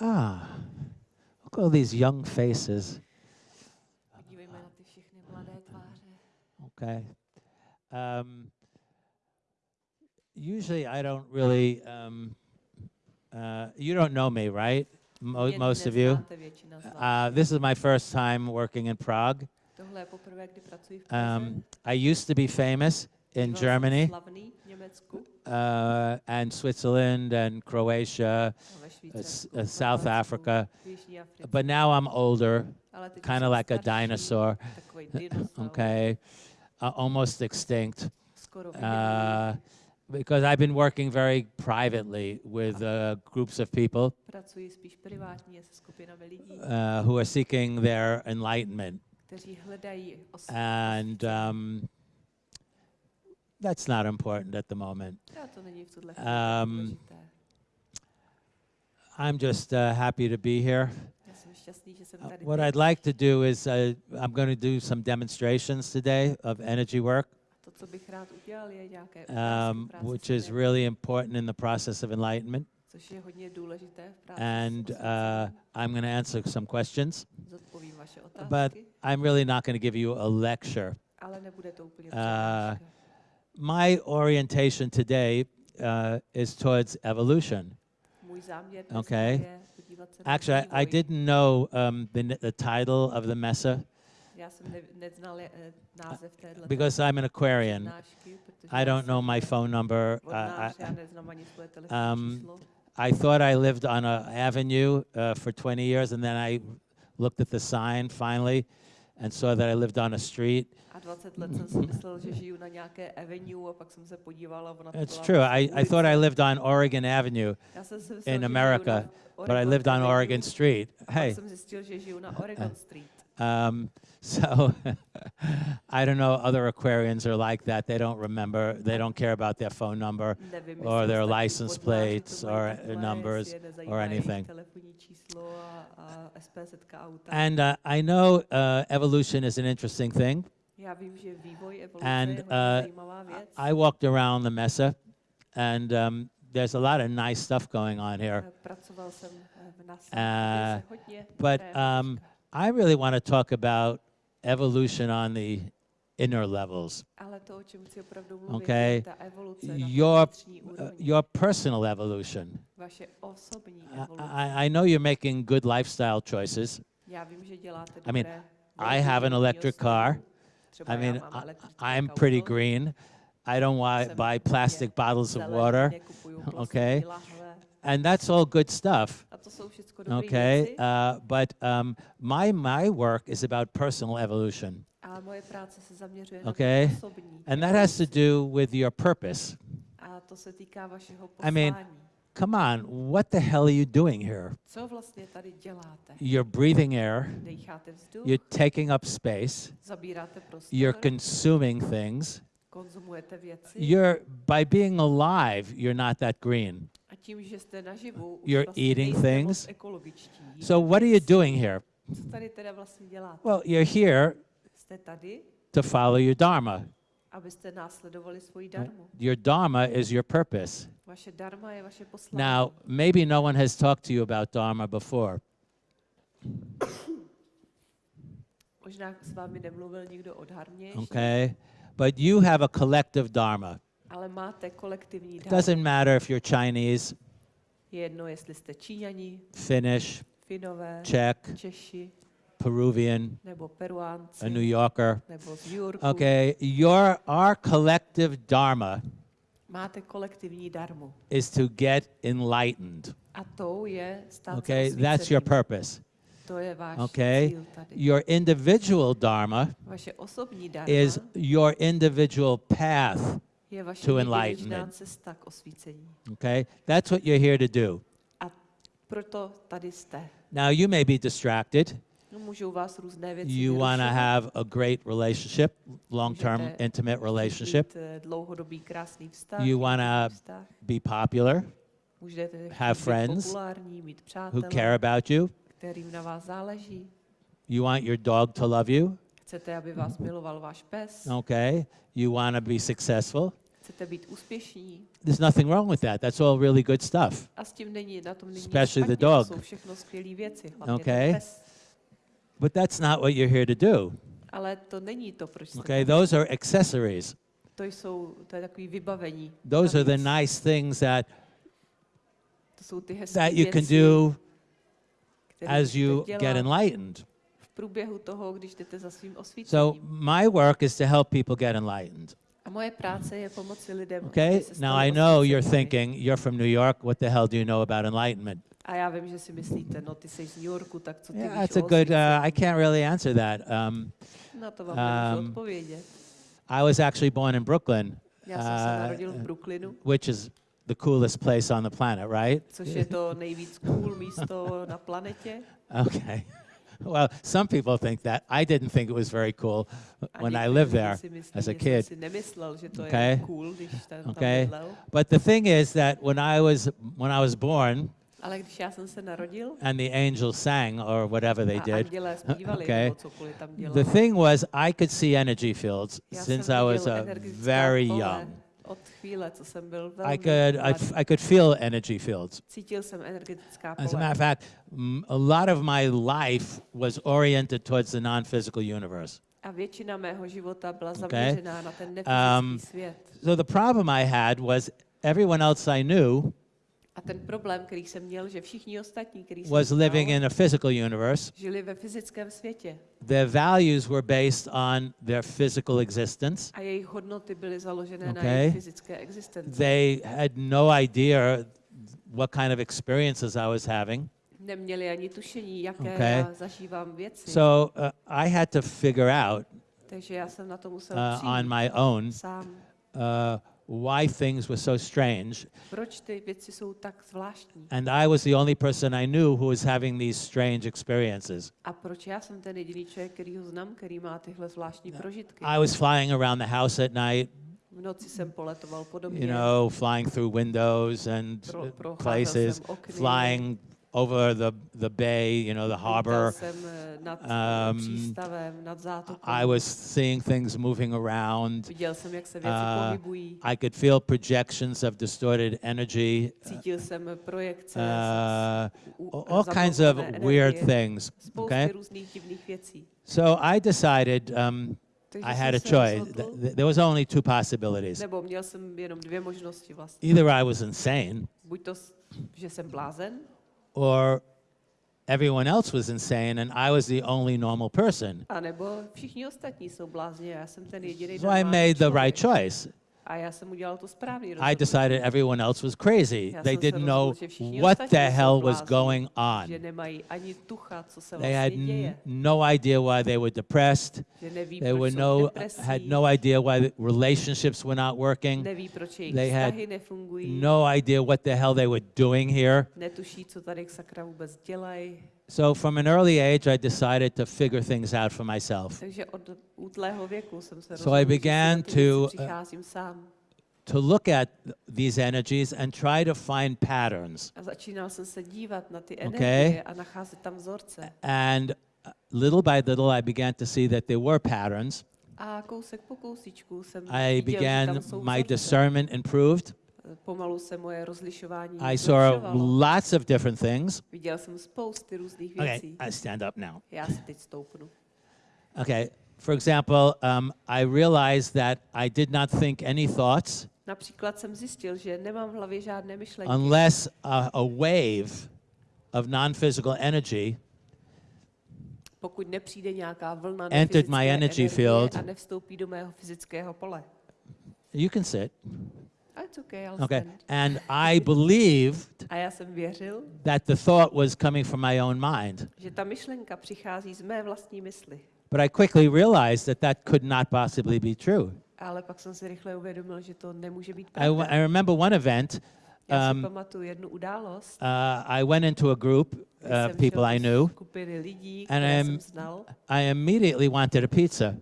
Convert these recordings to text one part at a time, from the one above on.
Ah, look at all these young faces. Podívejme na ty všechny mladé tváře. Okay. Um, usually, I don't really. Um, uh, you don't know me, right? Mo- most of you. neznáte většina z vás. Uh, this is my first time working in Prague. Tohle je poprvé, kdy pracuji v Praze. Um, I used to be famous in Germany Slavný v Německu uh, and Switzerland and Croatia, uh, uh, South Africa. v Jižní Africe. But now I'm older, Ale teď už kind of like a dinosaur. Okay, uh, almost extinct. Uh, because I've been working very privately with uh, groups of people Pracuji spíš privátně se skupinami lidí, uh, who are seeking their enlightenment. kteří hledají os- And um, that's not important at the moment. A to není v tuhle chvíli tak um. I'm just uh, happy to be here. Já jsem šťastný, že jsem Uh, what. I'd like to do is uh, I'm going to do some demonstrations today of energy work, To, co bych rád udělal, je nějaké ukázky um, which is really important in the process of enlightenment. což je hodně důležité v práci And uh. I'm going to answer some questions, but I'm really not going to give you a lecture. My orientation today uh, is towards evolution. Můj záměr dneska okay. je podívat se na Actually, I, I didn't know um, the, the title of the mesa Já jsem ne, neznal eh, because I'm an Aquarian. I don't know my phone number. I, I, já neznám ani svoje telefonní um. I thought I lived on a avenue uh, for 20 years, and then I looked at the sign finally and saw that I lived on a street. A 20 let jsem si myslel, že žiju na nějaké avenue a pak jsem se podíval ona to It's true. I, I thought I lived on Oregon Avenue, Já jsem si myslel, in America, but I lived on Oregon Street. Hey. jsem zjistil, že žiju na Oregon uh, uh. Street. Um, so I don't know. Other Aquarians are like that. They don't remember. They don't care about their phone number. Or their license plates or numbers or anything. telefonní číslo a, a SPZ auta. And uh, I know uh, evolution is an interesting thing. Já vím, že vývoj evoluce And uh. I walked around the mesa, and um, there's a lot of nice stuff going on here. Pracoval jsem v NASA, Uh, se hodně But um. I really want to talk about evolution on the inner levels, Ale to, o čem chci opravdu mluvit, okay. je ta evoluce na té your uh, your personal evolution. I. I, know you're making good lifestyle choices. Já vím, že děláte I mean, I have an electric car. I mean, I, I'm pretty green. I don't buy plastic bottles of water, okay. And that's all good stuff. A to jsou všechno dobré Okay, uh, but um, my my work is about personal evolution, Ale moje práce se zaměřuje Okay. na tu osobní and that has to do with your purpose. A to se týká vašeho I mean. Come on, what the hell are you doing here? Co vlastně tady děláte? You're breathing air. You're taking up space. You're consuming things. You're by being alive, you're not that green. A tím, že jste naživu, You're eating things. So what are you doing here? Co tady teda? Well, you're here to follow your dharma. abyste následovali svoji darmu. Your dharma is your purpose. Vaše darma je vaše poslání. Now, maybe no one has talked to you about dharma before. Možná s vámi nemluvil nikdo o dharmě Okay? But you have a collective dharma. Ale máte kolektivní It doesn't matter if you're Chinese, Je jedno, jestli jste Číňani, Finnish, Finové, Czech, Češi, Peruvian, nebo Peruánci, a New Yorker. nebo z New Yorku. Okay, your our collective dharma Máte kolektivní darmu. is to get enlightened. A je stát Okay, that's your osvíceným. purpose. To je váš Okay, cíl tady. your individual dharma Vaše osobní darma is your individual path. To enlightenment. cesta k osvícení. Okay, that's what you're here to do. A proto tady jste. Now you may be distracted. Vás různé věci You want to have a great relationship, long-term intimate relationship. Eh, dlouhodobý krásný vztah. You wanna. Be popular, have friends who care about you. You want your dog to love you. Chcete, aby vás miloval váš pes. Okay, you want to be successful. chcete být úspěšní. There's nothing wrong with that. That's all really good stuff. A s tím není, na tom není Especially the dog. Jsou všechno skvělé věci, hlavně Okay. ten pes. But that's not what you're here to do. Ale to není to, proč Okay, those are accessories. To jsou, to je takový vybavení. Those are the nice things that To jsou ty hezké that you can do as you get enlightened. Průběhu toho, když jdete za svým osvícením. So my work is to help people get enlightened. A moje práce je pomoci lidem, Okay? Now I know you're thinking you're from New York. What the hell do you know about enlightenment? A já vím, že si myslíte, no ty jsi z New Yorku, tak co ty Yeah, víš that's a good. Uh? I can't really answer that. Um, Na to vám um, odpovědět. I was actually born in Brooklyn, Já jsem se uh, narodil v Brooklynu, which is the coolest place on the planet, right? což je to nejvíc cool místo na planetě. Okay. Well, some people think that. I didn't think it was very cool when I lived there as a kid. si nemyslel, že to Okay. je cool, když jsem tam Okay. But the thing is that when I was when I was born Ale když já jsem se narodil and the angels sang or whatever they did, Okay. nebo cokoliv tam the thing was I could see energy fields since I was very young. Od chvíle, co jsem byl velmi I could I, I could feel energy fields. Cítil jsem energetická As a pole. matter of fact, a lot of my life was oriented towards the non-physical universe. A většina mého života byla Okay. zaměřená na ten nefyzický Um, svět. So the problem I had was everyone else I knew A ten problém, který jsem měl, že všichni ostatní, kteří jsem was living in a physical universe. žili ve fyzickém světě Their values were based on their physical existence. a jejich hodnoty byly založené na Okay. jejich fyzické existenci. They had no idea what kind of experiences I was having. Neměli ani tušení, jaké Okay. já zažívám věci. So uh, I had to figure out Takže já jsem na to musel uh, on my own sám. uh, why things were so strange. Proč ty věci jsou tak zvláštní? And I was the only person I knew who was having these strange experiences. A proč já jsem ten jediný člověk, který ho znám, který má tyhle zvláštní prožitky? I was flying around the house at night, V noci jsem poletoval po domě. you know, flying through windows and Pro- uh, procházel places, jsem okny, flying over the, the bay, you know, the lítal harbor. jsem eh, nad Um, um, přístavem, nad zátokou. I was seeing things moving around. Viděl jsem, jak se věci uh, pohybují. I could feel projections of distorted energy, Cítil jsem projekce, uh, u- all kinds of zablokované weird energie, things. spousty Okay, různých divných věcí. so I decided um, Takže I jsem had a se choice. rozhodl, Th- th- There was only two possibilities. nebo měl jsem jenom dvě možnosti vlastně. Either I was insane, Buď to, s- že jsem blázen, or everyone else was insane, and I was the only normal person. anebo všichni ostatní jsou blázni já jsem ten jediný So I made the right choice. A já jsem udělal to správný I rozhodnutí. decided everyone else was crazy. Já They jsem se didn't know rozhodl, že všichni what ostatní the jsou hell was blázni, going Že on. nemají ani tucha, co se They had vlastně n- děje. no idea why they were depressed. Že neví, They proč were jsou no depresí, had no idea why the relationships were not working. neví, proč jejich They had vztahy nefungují, No idea what the hell they were doing here. netuší, co tady sakra vůbec dělají. So from an early age, I decided to figure things out for myself. Takže od útlého věku jsem se So I rozhodl, že si began na ty věci to, uh. To look at these energies and try to find patterns. A začínal jsem se dívat na ty Okay. energie a nacházet tam vzorce. And uh, little by little, I began to see that there were patterns. A kousek po kousíčku jsem I began, my discernment improved. Pomalu se moje rozlišování I saw lots of different things. Viděl jsem spousty různých Okay, věcí. I stand up now. Já si teď stoupnu. Okay, for example, um, I realized that I did not think any thoughts Například jsem zjistil, že nemám v hlavě žádné myšlenky. unless a, a wave of non physical energy pokud nepřijde nějaká vlna Entered my energy energie field. a nevstoupí do mého fyzického pole. You can sit. It's okay, I'll Okay. stand. And I believed A já jsem věřil, that the thought was coming from my own mind. že ta myšlenka přichází z mé vlastní mysli. But I quickly realized that that could not possibly be true. Ale pak jsem si rychle uvědomil, že to nemůže být I, pravda. I remember one event. Um, událost, Uh, I went into a group of jsem people I knew. lidí, And jsem znal I immediately wanted a pizza.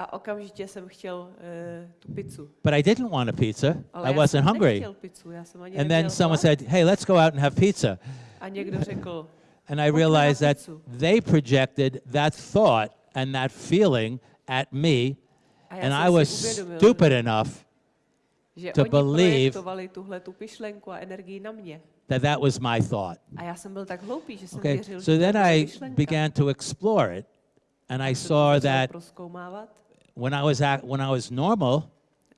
A okamžitě jsem chtěl uh, tu pizzu. But I didn't want a pizza. Ale I wasn't hungry. pizzu, And then someone hlad. said, hey, let's go out and have pizza. A někdo řekl, And I realized that they projected that thought and that feeling at me, and I was stupid enough to believe that that was my thought. Okay, so then I began to explore it, and I saw that when I was at, when I was normal,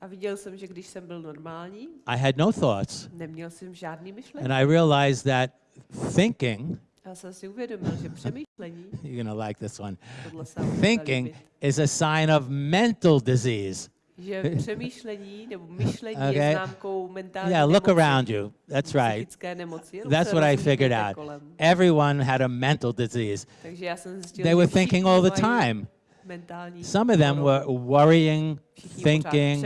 a viděl jsem, že když jsem byl normální, I had no thoughts, neměl jsem žádný myšlenky. and I realized that thinking. Já jsem si uvědomil, že přemýšlení, You're gonna like this one. tohle se vám bude Thinking is a sign of mental disease. že přemýšlení nebo myšlení Okay. je známkou mentální Yeah, look nemoci, around you. That's right. nemoci. That's what I figured out. kolem. Everyone had a mental disease. Takže já jsem zjistil, They were thinking all the time. Some of them were worrying, thinking.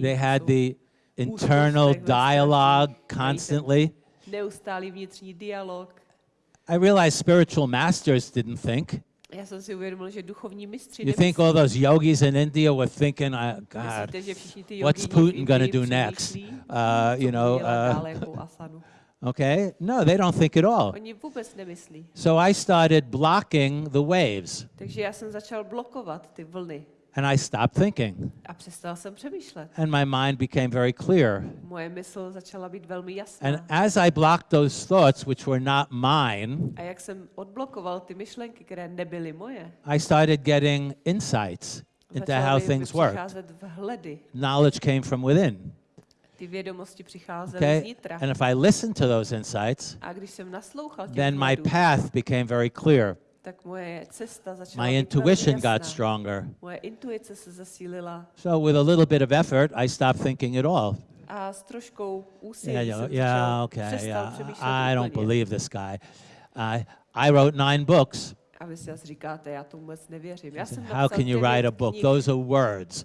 They had the internal dialogue strachu, mají ten constantly. neustálý vnitřní dialog. I realized spiritual masters didn't think. Já jsem si uvědomil, že duchovní mistři You think all those yogis in India were thinking, uh, God, Myslíte, že všichni ty what's Putin gonna do next? Uh, you know, uh, dále, jakou asanu? Okay? No, they don't think at all. Oni vůbec nemyslí. So I started blocking the waves Takže já jsem začal blokovat ty vlny and I stopped thinking. a přestal jsem přemýšlet. And my mind became very clear. Moje mysl začala být velmi jasná. And as I blocked those thoughts, which were not mine, A jak jsem odblokoval ty myšlenky, které nebyly moje, I started getting insights into how things worked. vhledy. Knowledge came from within. Ty vědomosti přicházely Okay? zvnitra. And if I listened to those insights, A když jsem naslouchal těm then my path became very clear. tak moje cesta začala My intuition got stronger. Moje intuice se zesílila So with a little bit of effort, I stopped thinking at all. a s troškou úsilí yeah, yeah okay, yeah. I don't believe this guy. I I wrote nine books. A vy si asi říkáte, já tomu vůbec nevěřím. Já jsem How can you write a book? knih. Those are words.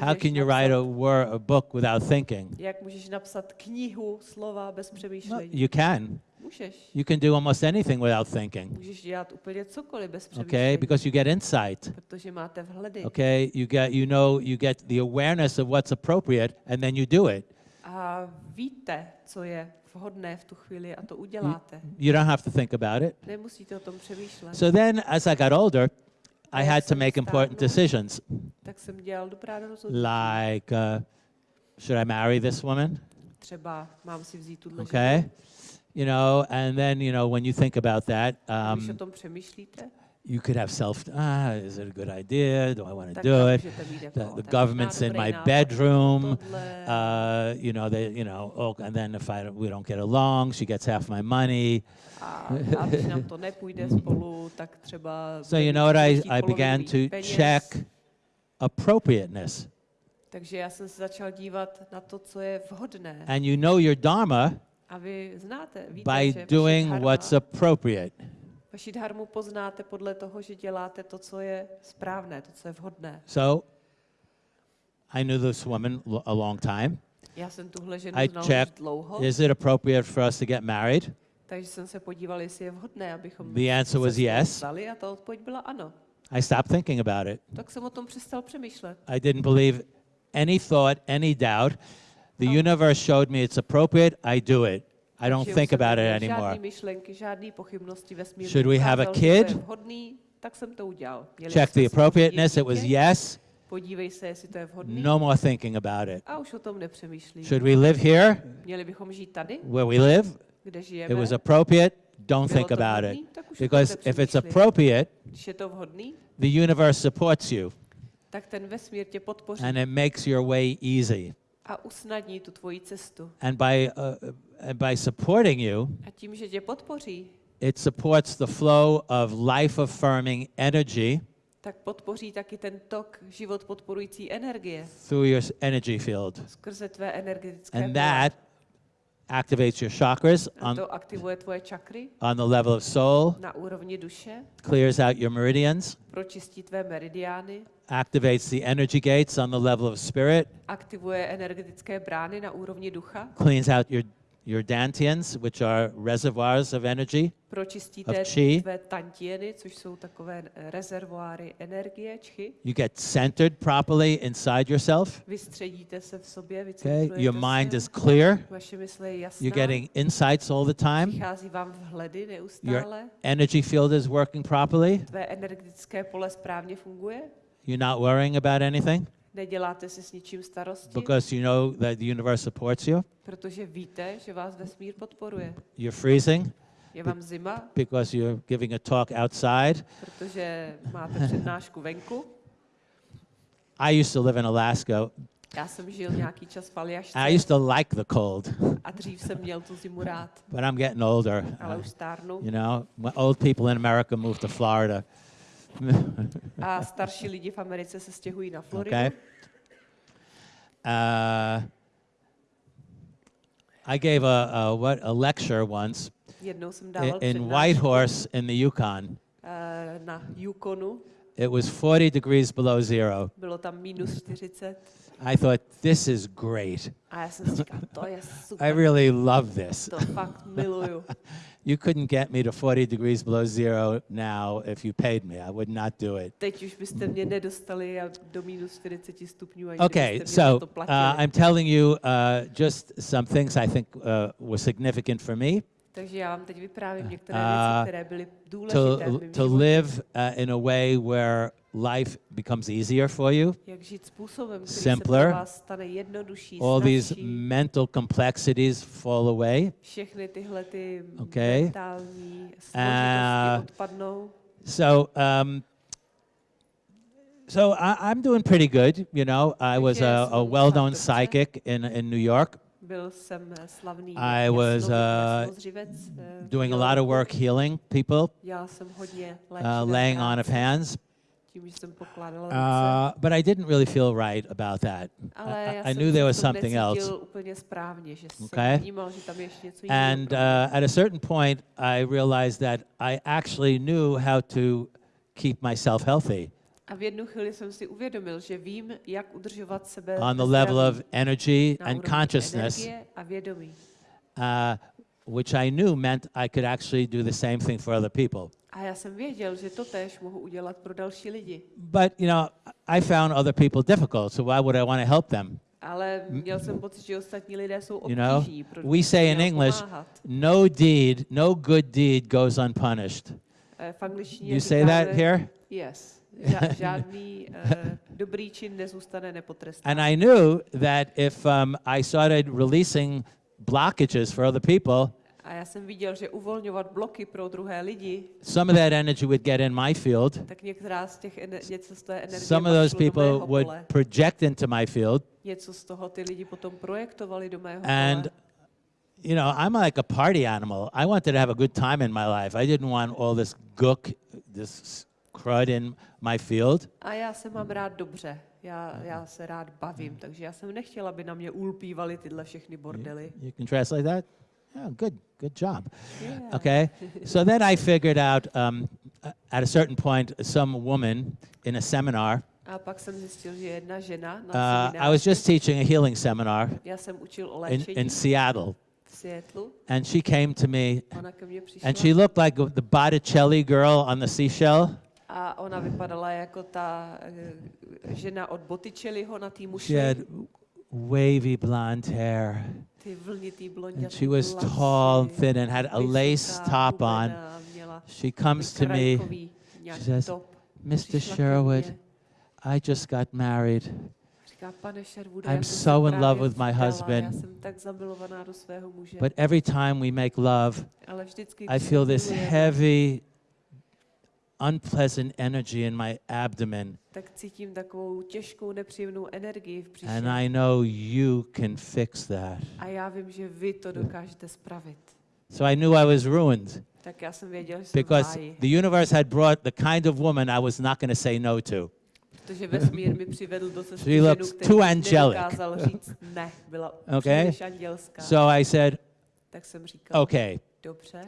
How can you write a, napsat, wor- a book without thinking? jak můžeš napsat knihu, slova bez No, přemýšlení? you can. Můžeš. You can do almost anything without thinking. Můžeš dělat úplně cokoliv bez Okay? přemýšlení. Because you get insight. Protože máte vhledy. Okay? You get you know you get the awareness of what's appropriate and then you do it. A víte, co je vhodné v tu chvíli a to uděláte. You don't have to think about it. Nemusíte o tom přemýšlet. So then as I got older, I had to make important decisions tak jsem dělal dobrá rozhodnutí. like uh, should I marry this woman? Třeba mám si vzít tuhle Okay? You know, and then you know when you think about that, um, you could have self. Ah, is it a good idea? Do I want to do it? můžete mít jako, The, the to je možná government's in my bedroom. Uh, you know, they, you know, oh, and then if I don't, we don't get along, she gets half my money. a, a když nám to nepůjde spolu, tak třeba... So you know what I, I began to check appropriateness. Takže já jsem se začal dívat na to, co je vhodné. And you know your dharma A vy znáte, víte, by doing what's appropriate. Vaši dharmu poznáte podle toho, že děláte to, co je správné, to, co je vhodné. So I knew this woman a long time. Já jsem tuhle ženu I checked, dlouho, Is it appropriate for us to get married? takže jsem se podíval, jestli je vhodné, abychom The answer was yes. vzali a ta odpověď byla ano. I stopped thinking about it. Tak jsem o tom přestal přemýšlet. I didn't believe any thought, any doubt. The Oh. universe showed me it's appropriate, I do it. I don't think about it anymore. Žádný myšlenky, žádný pochybnosti ve smíru. Should we have a Ukázal, že to kid? je vhodný, tak jsem to udělal. Měli Check the appropriateness, it was yes. Podívej se, jestli to je vhodný. No more thinking about it. A už o tom nepřemýšlím. Should we live here Měli bychom žít tady, where we live? It was appropriate, don't think about it. tak už o tom Because if it's appropriate, Když je to vhodný, the universe supports you tak ten vesmír tě podpoří and it makes your way easy. A usnadní tu tvoji cestu. And by, uh, and by supporting you, A tím, že tě podpoří, it supports the flow of life affirming energy tak podpoří taky ten tok život podporující energie through your energy field. skrze tvé energetické And that activates your chakras on, on the level of soul, na úrovni duše, clears out your meridians, activates the energy gates on the level of spirit, aktivuje energetické brány na úrovni ducha, cleans out your, your dantians, which are reservoirs of energy, pročistí Of chi. tvé tantieny, což jsou takové eh, rezervoáry energie, čchy. You get centered properly inside yourself. Vystředíte se v sobě, Okay, your mind se, is clear. vaše mysl je jasná, You're getting insights all the time. přichází vám vhledy Your neustále, energy field is working properly. tvé energetické pole správně funguje, You're not worrying about anything. Neděláte si s ničím starosti, because you know that the universe supports you. protože víte, že vás vesmír podporuje. You're freezing Je vám zima, because you're giving a talk outside. protože máte přednášku venku. I used to live in Alaska. Já jsem žil nějaký čas v Aljašce I used to like the cold, a dřív jsem měl tu zimu rád, but I'm getting older. ale už stárnu. you know, old people in America move to Florida. A starší lidi v Americe se stěhují na Floridu. Okay. Uh, I gave a, a what a lecture once Jednou jsem i- dával in přednášku Whitehorse in the Yukon. eh, na Yukonu. It was 40 degrees below zero. Bylo tam minus 40 I thought this is great. a já jsem si říkal, to je I really love this. to fakt miluju. You couldn't get me to 40 degrees below zero now if you paid me. I would not do it. Teď už byste mě nedostali a do minus 40 stupňů, ani Okay, kdybyste mě za so uh. I'm telling you uh, just some things I think uh, were significant for me Takže já vám teď vyprávím některé Uh, věci, které byly to, důležité mém to live uh, in a way where life becomes easier for you. Jak žít způsobem, který simpler. se pro vás stane jednodušší, All these mental complexities fall away. Všechny tyhle ty Okay. Uh, odpadnou. So, um, so I, I'm doing pretty good. You know, I was a, a well-known psychic in, in New York, Byl jsem eh, slavný I was, uh, eh, doing a lot of work healing people, Dělal jsem hodně uh, laying on of hands. tím, že jsem pokládala ruce. Uh, but I didn't really feel right about that. I, I knew there was something else. necítil úplně správně, že jsem Okay. vnímal, že tam je ještě něco jiného. And uh, at a certain point, I realized that I actually knew how to keep myself healthy A v jednu chvíli jsem si uvědomil, že vím, jak udržovat sebe on the ve level of energy and consciousness, a vědomí. uh, which I knew meant I could actually do the same thing for other people. A já jsem věděl, že to též mohu udělat pro další lidi. But you know, I found other people difficult, so why would I want to help them? Ale měl jsem pocit, že ostatní lidé jsou You know, obtížní. we say in English, pomáhat. no deed, no good deed goes unpunished. Eh, V angličtině You say that here? Yes. Žádný uh, dobrý čin nezůstane nepotrestán. And I knew that if um, I started releasing blockages for other people, A já jsem viděl, že uvolňovat bloky pro druhé lidi, some of that energy would get in my field. tak některá z těch něco z té energie Some of those people would project into my field. Něco z toho ty lidi potom projektovali do mého And, you know, I'm like a party animal. I wanted to have a good time in my life. I didn't want all this gook, this crud in my field. A já se mám rád dobře. Já, já se rád bavím, takže já jsem nechtěla, aby na mě ulpívali tyhle všechny bordely. You can translate that? Yeah, good, good job. Yeah. Okay. so then I figured out um, at a certain point, some woman in a seminar, A pak jsem zjistil, že jedna žena na uh, I was just teaching a healing seminar já jsem učil o in, in Seattle, and she came to me, ona ke mně přišla and she looked like the Botticelli girl on the seashell. A ona vypadala jako ta eh, žena od Botticelliho na té She mušli, had wavy blonde hair, and she was tall and thin and had a lace top on. She comes to me, nějaký says. Mr. Sherwood, I just got married. I'm so in love with my husband. But every time we make love, I feel this heavy, unpleasant energy in my abdomen. tak cítím takovou těžkou, nepříjemnou energii v břiše. And I know you can fix that. A já vím, že vy to dokážete spravit. So I knew I was ruined Tak já jsem věděl, že jsem because the universe had brought the kind of woman I was not going to say no to. protože vesmír mi přivedl do cesty ženu, too angelic. nedokázal říct ne, byla Okay. příliš andělská. So I said, tak jsem říkal, okay. dobře.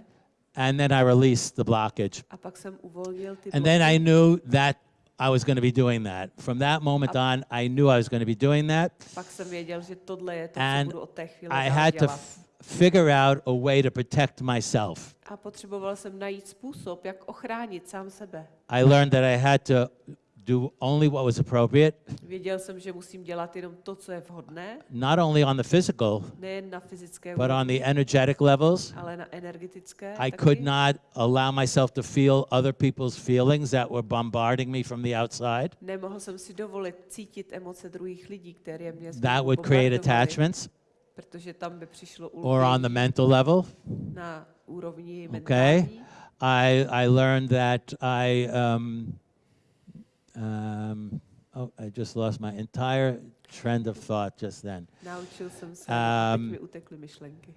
And then I released the blockage. A pak jsem uvolnil ty And then I bloky. knew that I was going to be doing that. From that moment on, I knew I was going to be doing that. Pak jsem věděl, že tohle je to, co And budu od té chvíle I had to dělat. f- figure out a way to protect myself. A potřeboval jsem najít způsob, jak ochránit sám sebe. I learned that I had to do only what was appropriate, Věděl jsem, že musím dělat jenom to, co je vhodné, not only on the physical, nejen na fyzické but on the energetic levels. ale na energetické I taky. could not allow myself to feel other people's feelings that were bombarding me from the outside. Nemohl jsem si dovolit cítit emoce druhých lidí, které mě That would create attachments protože tam by přišlo or on the mental level. na úrovni Okay. mentální. I, I learned that I, um, um, oh, I just lost my entire trend of thought just then. Naučil jsem se, Um, mi utekly myšlenky.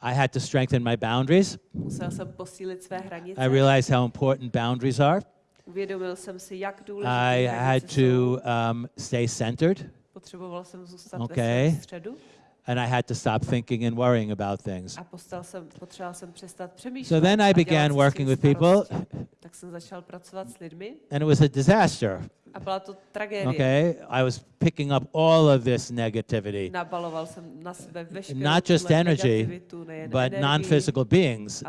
I had to strengthen my boundaries. Musel jsem posílit své hranice. I realized how important boundaries are. Uvědomil jsem si, jak I had to um, stay centered, Potřeboval jsem zůstat Okay. ve středu and I had to stop thinking and worrying about things. jsem, jsem. So then I began working with people. Tak jsem začal pracovat s lidmi and it was a disaster. a byla to tragédie. Okay, I was picking up all of this negativity, Nabaloval jsem na sebe veškerou Not just energy, but non-physical beings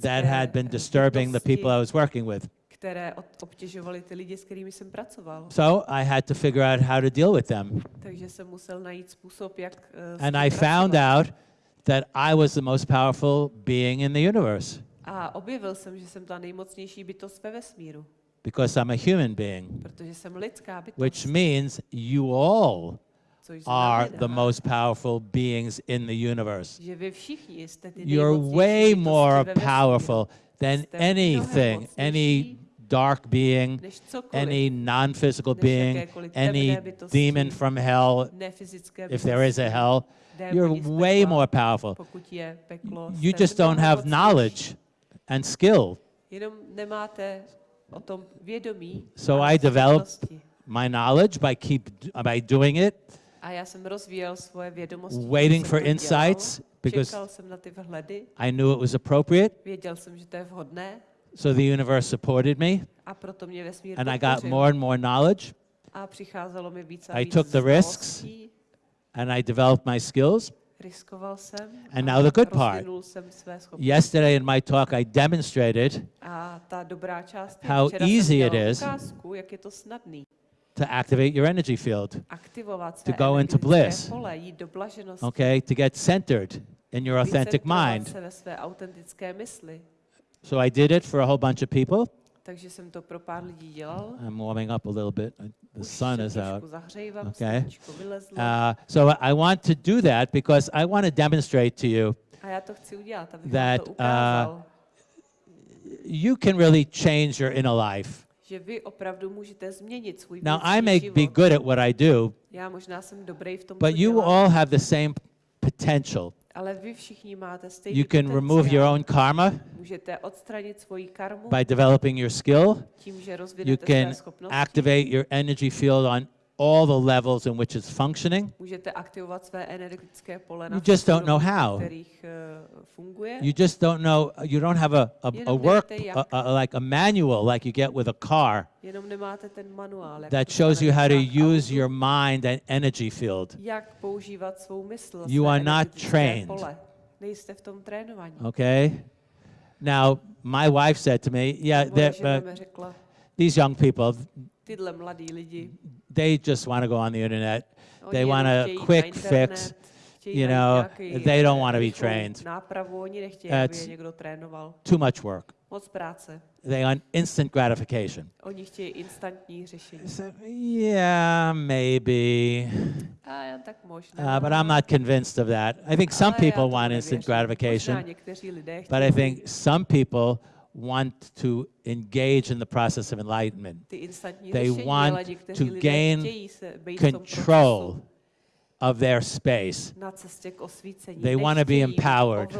that had been disturbing the people I was working with. Které obtěžovaly ty lidi, s kterými jsem pracoval. So I had to figure out how to deal with them. Takže jsem musel najít způsob, jak s And I found out that I was the most powerful being in the universe. A objevil jsem, že jsem ta nejmocnější bytost ve vesmíru, because I'm a human being, protože jsem lidská bytost, which means you all are the most powerful beings in the universe. You're way more powerful than anything, any dark being, any non-physical being, any demon from hell, if there is a hell, you're way more powerful. Pokud je peklo, You just don't have knowledge and skill. Jenom nemáte o tom vědomí So I developed my knowledge by keep by doing it, A já jsem rozvíjel svoje vědomosti. tím, waiting for insights because Čekal jsem na ty vhledy, I knew it was appropriate. Věděl jsem, že to je vhodné So the universe supported me, a proto mě vesmír and I got podpořil. more and more knowledge, A přicházelo mi víc a I víc took the risks. znalostí, and I developed my skills. riskoval jsem And a now the good part. rozvinul jsem své schopnosti. Yesterday in my talk, I demonstrated A ta dobrá část je, How včera easy it dělal is. ukázku, jak je to snadný to activate your energy field, aktivovat své go into energetické bliss. pole, jít do blaženosti, okay, to get centered in your authentic mind. se ve své autentické mysli. So I did it for a whole bunch of people. Takže jsem to pro pár lidí dělal. I'm warming up a little bit. Uh, The Už sun is out. Zahřejvám, Okay. Uh, so I want to do that because I want to demonstrate to you udělat, that, ukázal, you can really change your inner life. že vy opravdu můžete změnit svůj Now, I may život. be good at what I do, Já možná jsem dobrý v tom, but you dělám, all have the same potential. Ale vy všichni máte stejný You can remove your own karma Můžete odstranit svoji karmu by developing your skill. tím, že You can activate your energy field on all the levels in which it's functioning. You just don't know how. funguje. You just don't know, you don't have a, a, a work, a, a, like a manual like you get with a car Jenom nemáte ten manuál, that shows you how to use your mind and energy field. jak svou mysl, You are not trained. Pole. V tom. Okay? Now, my wife said to me, yeah, Moje that, žena uh, these young people, tyhle mladí lidi, they just want to go on the internet. oni They want a quick internet, fix, you know, they don't eh, wanna be trained. Nápravu, oni nechtějí, aby je někdo trénoval. Too much work. Moc práce. They want instant gratification. Oni chtějí instantní řešení. Said, yeah, maybe. A tak možná. Uh, but I'm not convinced of that. I think some ale people want instant nevěřím. Možná gratification, někteří lidé but I think some people want to engage in the process of enlightenment, they want to gain chtějí se být v tom control of their space. na cestě k osvícení. They wanna be empowered.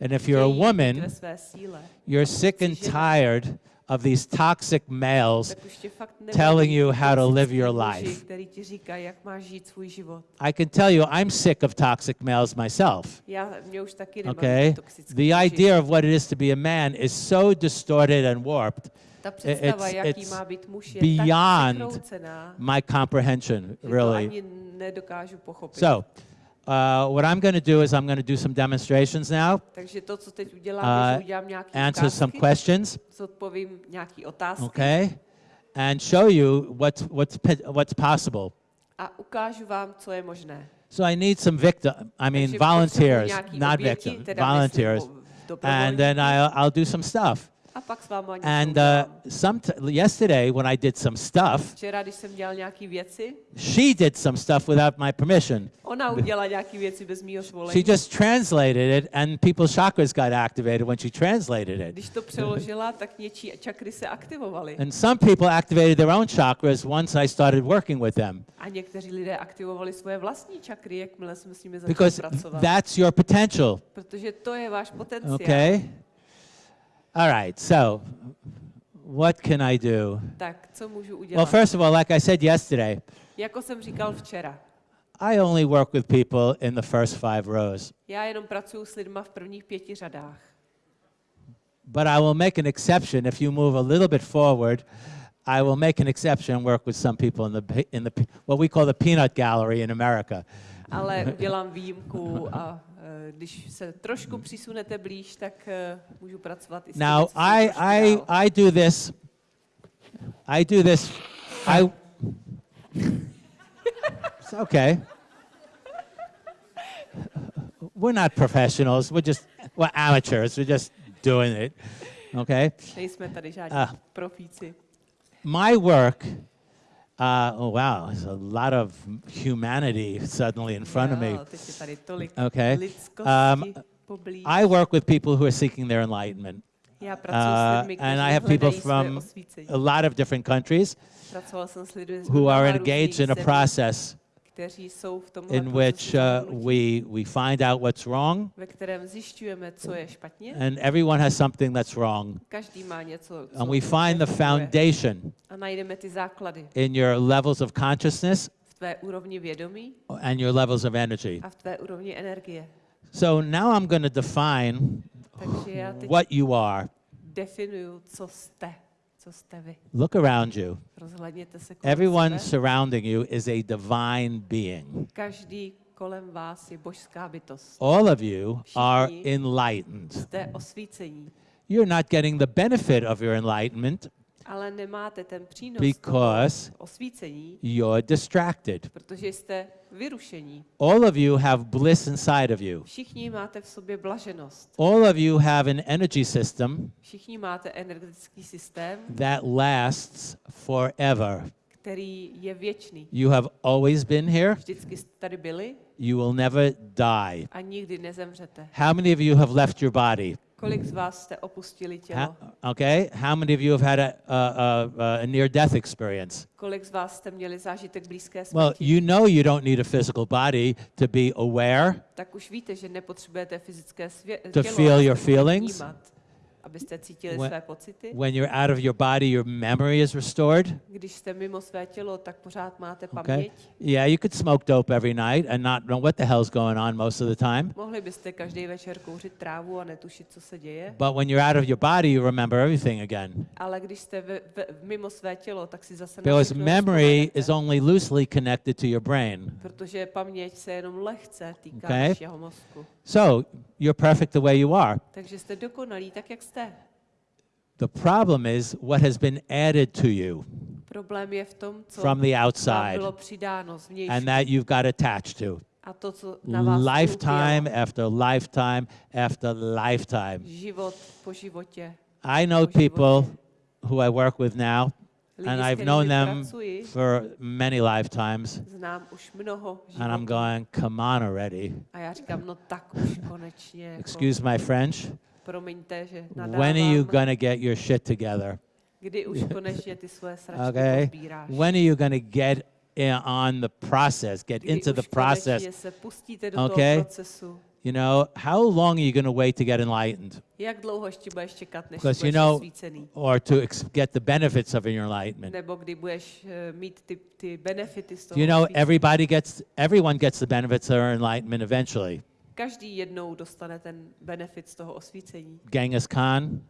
And if you're a woman, ve své síle. you're sick and tired of these toxic males Tak už tě fakt telling you how to live your life. který ti říkají, jak máš žít svůj život. I can tell you I'm sick of toxic males myself. Já, mě už taky nebaví Okay? The idea of what it is to be a man is so distorted and warped, it's- it's má být muž, je beyond my comprehension, really. ani nedokážu pochopit. So, uh, what I'm going to do is I'm going to do some demonstrations now, Takže to, co teď udělám, Uh, udělám answer some questions, zodpovím nějaký otázky okay? and show you what's, what's, what's possible. A ukážu vám, co je možné. So I need some victim, I mean volunteers, not victims, volunteers. And then. I'll, I'll do some stuff. A pak s váma něco And uh, some yesterday when I did some stuff, Včera, když jsem dělal věci, she did some stuff without my permission. ona udělala věci bez She svolení. just translated it, and people's chakras got activated when she translated it. Když to přeložila, tak něčí čakry se aktivovaly. And some people activated their own chakras once I started working with them A někteří lidé aktivovali svoje vlastní čakry, jakmile jsme s nimi začali because pracovat. that's your potential. Protože to je váš potenciál. Okay? All right, so what can I do? Tak, co můžu Well, first of all, like I said yesterday, Jako jsem říkal včera, I only work with people in the first five rows, já jenom pracuji s lidma v prvních pěti řadách. but I will make an exception if you move a little bit forward. I will make an exception and work with some people in the in the what we call the peanut gallery in America. Ale udělám výjimku a když se trošku přisunete blíž, tak eh, můžu pracovat i s Now I I dál. I do this. I do this. I. It's okay. We're not professionals. We're just we're amateurs. We're just doing it. Okay. Nejsme tady žádní Ah. profíci. My work. Uh, oh wow, there's a lot of humanity suddenly in front of me. Jo, teď je tady tolik Okay. Um. I work with people who are seeking their enlightenment. Já pracuji s Uh, and I have people from a lot of different countries Pracoval jsem s lidmi z who are engaged in a process kteří jsou v tom in which uh, we, we find out what's wrong, ve kterém zjišťujeme, co je špatně. and everyone has something that's wrong. Každý má něco, co And we find the nefunguje. foundation A najdeme ty základy in your levels of consciousness v tvé úrovni vědomí and your levels of energy. a v tvé úrovni energie. So now I'm going to define Takže já teď what you are. Definuju, co jste, vy. Look around you. Rozhledněte se kolem Everyone surrounding you is a divine being. Každý kolem vás je božská bytost. All of you are enlightened. You're not getting the benefit of your enlightenment ale nemáte ten přínos Because- osvícení, you're distracted. protože jste vyrušení. All of you have bliss inside of you. Všichni máte v sobě blaženost. All of you have an energy system Všichni máte energetický systém, that lasts forever. který je věčný. You have always been here. Vždycky jste tady byli You will never die. a nikdy nezemřete. How many of you have left your body? Kolik z vás jste opustili tělo? Ha- okay. How many of you have had a, a, a, a near death experience? Kolik z vás jste měli zážitek blízké Well, smrti? you know you don't need a physical body to be aware. tak už víte, že nepotřebujete fyzické svě- To tělo, feel your feelings. vnímat, abyste cítili When- své pocity. When you're out of your body, your memory is restored. Když jste mimo své tělo, tak pořád máte Okay. paměť. Yeah, you could smoke dope every night and not know what the hell's going on most of the time. Mohli byste každý večer kouřit trávu a netušit, co se děje. But when you're out of your body, you remember everything again. Ale když jste v, v, mimo své tělo, tak si zase Because memory is only loosely connected to your brain. Protože paměť se jenom lehce týká Okay. vašeho mozku. So you're perfect the way you are. Takže jste dokonalí tak, jak jste. The problem is what has been added to you Problém je v tom, co from the outside bylo přidáno zvnějšku. and that you've got attached to. A to, co na vás Lifetime after lifetime after lifetime. Život po životě. I know po životě. people who I work with now, and I've known them for many lifetimes, znám už mnoho and I'm going, come on already. A já říkám, no tak už konečně. Excuse my French. promiňte, že When are you going to get your shit together? Kdy už konečně ty svoje sračky Okay? When are you going to get on the process, get into the process? se do Okay? You know, how long are you going to wait to get enlightened Jak dlouho ještě budeš čekat, než Because you know- or to ex- get the benefits of your enlightenment? Nebo kdy budeš eh, mít ty, ty benefity z toho you know everybody gets, everyone gets the benefits of their enlightenment eventually? Každý jednou dostane ten benefit z toho osvícení. Genghis Khan,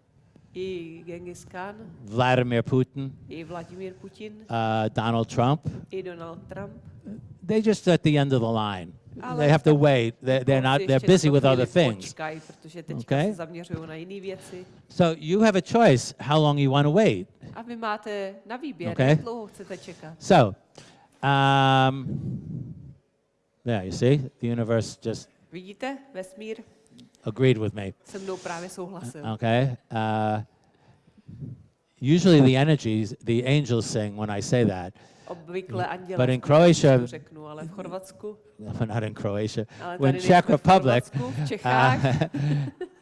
I Genghis Khan, Vladimir Putin, i Vladimír Putin, uh, Donald Trump. i Donald Trump. They just at the end of the line. Ale They have to wait. They're, they're not. They're busy with other things. Počkaj, protože teďka Okay. se zaměřují na jiné věci. So you have a choice how long you want to wait. A vy máte na výběr, Okay. jak dlouho chcete čekat. So, um, yeah, you see, the universe just Vidíte, vesmír agreed with me. se mnou právě souhlasil. Okay. Uh, usually, the energies, the angels sing when I say that, Obvykle anděle But in Croatia- řeknu, ale v Chorvatsku, not in Croatia, when Czech Republic, uh,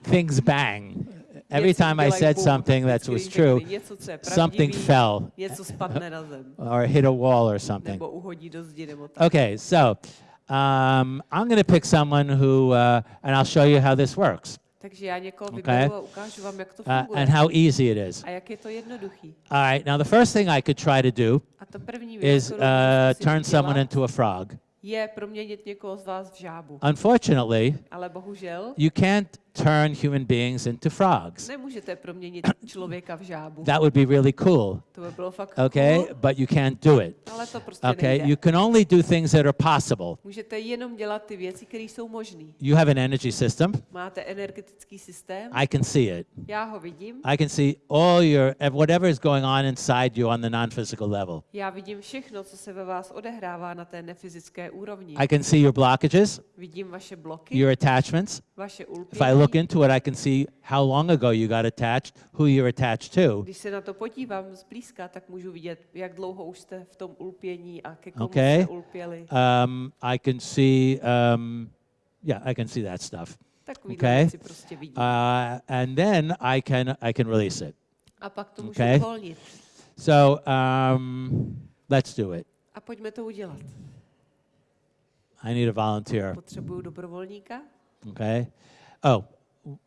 things bang. Every time I said something that was true, řekli něco, co je something fell něco spadne na zem, or hit a wall or something. nebo uhodí do zdi, nebo tak. Okay, so um, I'm going to pick someone who, uh, and I'll show you how this works Takže já někoho Okay. a ukážu vám, jak to uh, funguje. and how easy it is. A jak je to jednoduchý. All right, now the first thing I could try to do is uh, turn someone into a frog. je proměnit někoho z vás v žábu. Unfortunately, Ale bohužel you can't turn human beings into frogs. nemůžete proměnit člověka v žábu. That would be really cool, To by bylo fakt okay? cool, But you can't do it. ale to prostě Okay, nejde. you can only do things that are possible. Můžete jenom dělat ty věci, které jsou možné. You have an energy system. Máte energetický systém, I can see it. já ho vidím, I can see all your ev- whatever is going on inside you on the non-physical level. já vidím všechno, co se ve vás odehrává na té nefyzické úrovni. I can see your blockages, Vidím vaše bloky, your attachments. vaše If I ulpění. Look into it, I can see how long ago you got attached, who you're attached to. Když se na to podívám zblízka, tak můžu vidět, jak dlouho už jste v tom ulpění a ke komu Okay. jste ulpěli. Um, I can see, um, yeah, I can see that stuff. Takový okay. věci prostě vidím. Uh, and then I can I can release it. a pak to můžu okay. uvolnit. So um, let's do it. A pojďme to udělat. I need a volunteer. Potřebuju dobrovolníka. Okay. Oh,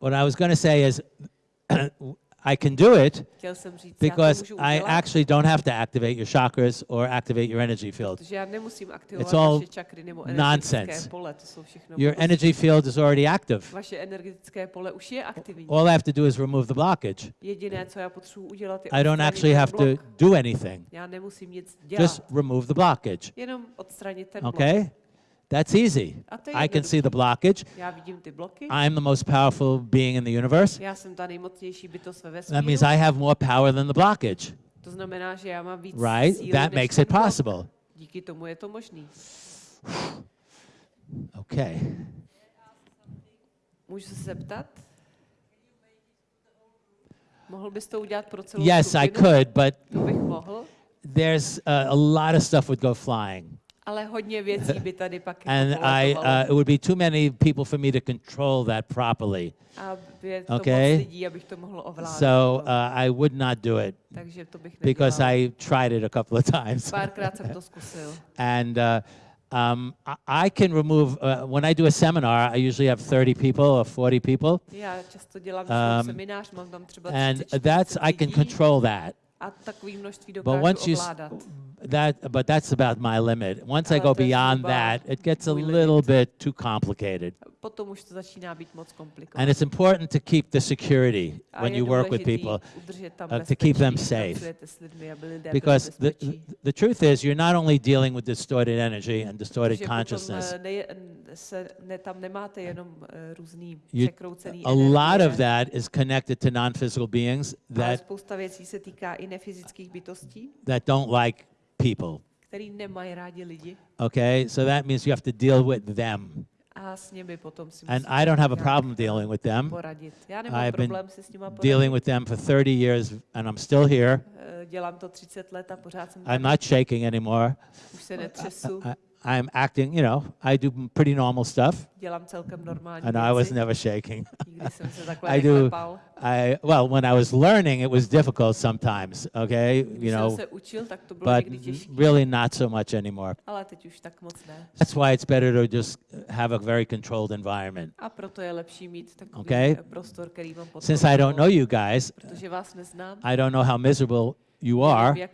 what I was going to say is, I can do it Chtěl jsem říct, já to because I actually don't have to activate your chakras or activate your energy field. protože já nemusím aktivovat It's all vaše čakry nebo energetické nonsense. pole. To jsou všechno Your energy field is already active. Vaše energetické pole už je aktivní. All I have to do is remove the blockage. Jediné, co já potřebuji udělat, je I don't actually have to do anything. Já nemusím nic dělat. Just remove the blockage. Jenom odstranit ten blok. Okay? That's easy. A to je I can see the blockage. Já vidím ty bloky. I'm the most powerful being in the universe. Já jsem ta nejmocnější bytost ve That means. I have more power than the blockage, To znamená, že já mám víc right? That makes it possible. Díky tomu je to možný. Okay. Můžu se zeptat? Mohl bys to udělat pro celou Yes, I could, but To bych mohl, there's uh, a lot of stuff would go flying. Ale hodně věcí by tady pak And jako I, uh, it would be too many people for me to control that properly. A je to okay. moc lidí, abych to mohl ovládat. So uh, I would not do it Takže to bych because nedělal. I tried it a couple of times. Párkrát jsem to zkusil. And uh, um, I- can remove, uh, when I do a seminar, I usually have 30 people or 40 people. Já často dělám Um, seminář, mám tam třeba And 30, that's, I 40 can control that. a takový množství But dokážu once you, ovládat. That, but that's about my limit. Once I Ale go to je beyond zhruba that, it gets a můj little bit too complicated. Potom už to začíná být moc komplikované. And it's important to keep the security A when je you work with důležitý people. udržet tam uh, to keep them safe. pracujete s lidmi, aby lidé byli Because the, bezpečí. the truth is, you're not only dealing with distorted energy and distorted Protože potom, consciousness. eh, ne, se, ne, tam nemáte jenom uh, různý You- překroucený A lot energie, of that is connected to non-physical beings ale that, spousta věcí se týká i nefyzických bytostí, that don't like people. který nemají rádi lidi Okay, so that means you have to deal with them. And I don't have a problem dealing with them. I've been. Dealing with them for 30 years, and I'm still here. Eh, Dělám to 30 let a pořád jsem I'm not shaking anymore. Netřesu, I, I'm acting, you know, I do pretty normal stuff, dělám celkem normální and I was never shaking. I do-. I well, when I was learning, it was difficult sometimes. Okay, you know, se učil, tak to bylo but really not so much anymore. ale teď už tak moc ne. That's why it's better to just have a very controlled environment. A proto je lepší mít Okay. prostor, Since I don't know you guys, I don't know how miserable you are. eh,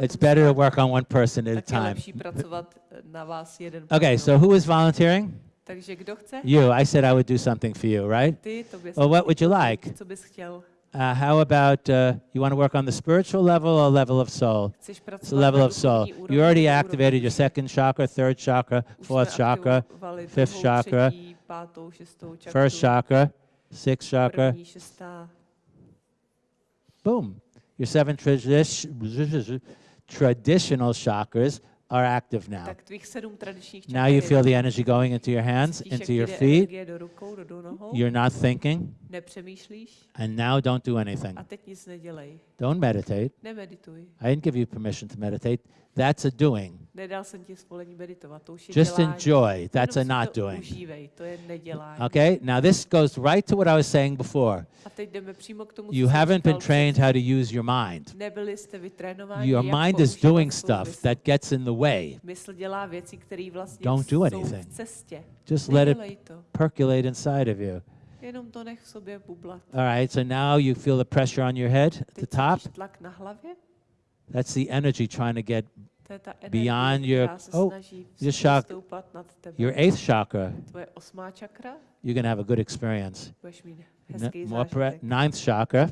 It's better to work on one person at a time. eh, na vás jeden Okay, so who is volunteering? Takže kdo chce? You. I said I would do something for you, right? Well, what would you like? Co bys chtěl? Uh, how about uh, you want to work on the spiritual level or level of soul? It's the level of soul. You already activated your second chakra, third chakra, fourth chakra, fifth chakra, třetí, pátou, šestou first chakra, sixth chakra. Boom. Your seven tradi- traditional chakras are active now. tak tvých sedm tradičních Now you feel the energy going into your hands, into your feet. energie do rukou, do, do nohou, You're not thinking, and now don't do anything. a teď nic nedělej. Don't meditate. I didn't give you permission to meditate. That's a doing. Nedal jsem ti svolení meditovat, to už je Just dělání. enjoy. That's a not doing. Užívej, to je nedělání. Okay? Now this goes right to what I was saying before. A teď jdeme přímo k tomu, You haven't been trained how to use your mind. Nebyli jste vytrénováni, Your mind is doing stuff mysl. that gets in the way. Mysl dělá věci, které vlastně Don't do anything. v cestě. Just let it percolate inside of you. Jenom to nech v sobě bublat. All right, so now you feel the pressure on your head at the top. tlak na hlavě? That's the energy trying to get To je ta energie, Beyond your- oh, your shock- stoupat nad tebe. your eighth chakra. Tvoje osmá čakra, You're going to have a good experience. More ninth chakra.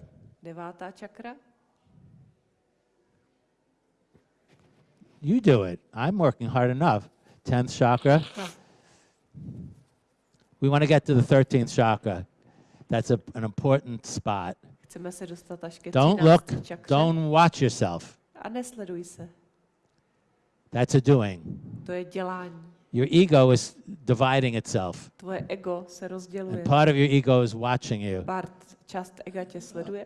You do it. I'm working hard enough. Tenth chakra. We want to get to the 13th chakra. That's a, an important spot. chceme se dostat až ke Don't look, don't watch yourself. A nesleduj se. That's a doing. To je dělání. Your ego is dividing itself, Tvoje ego se rozděluje. and part of your ego is watching you. Part, část ega tě sleduje.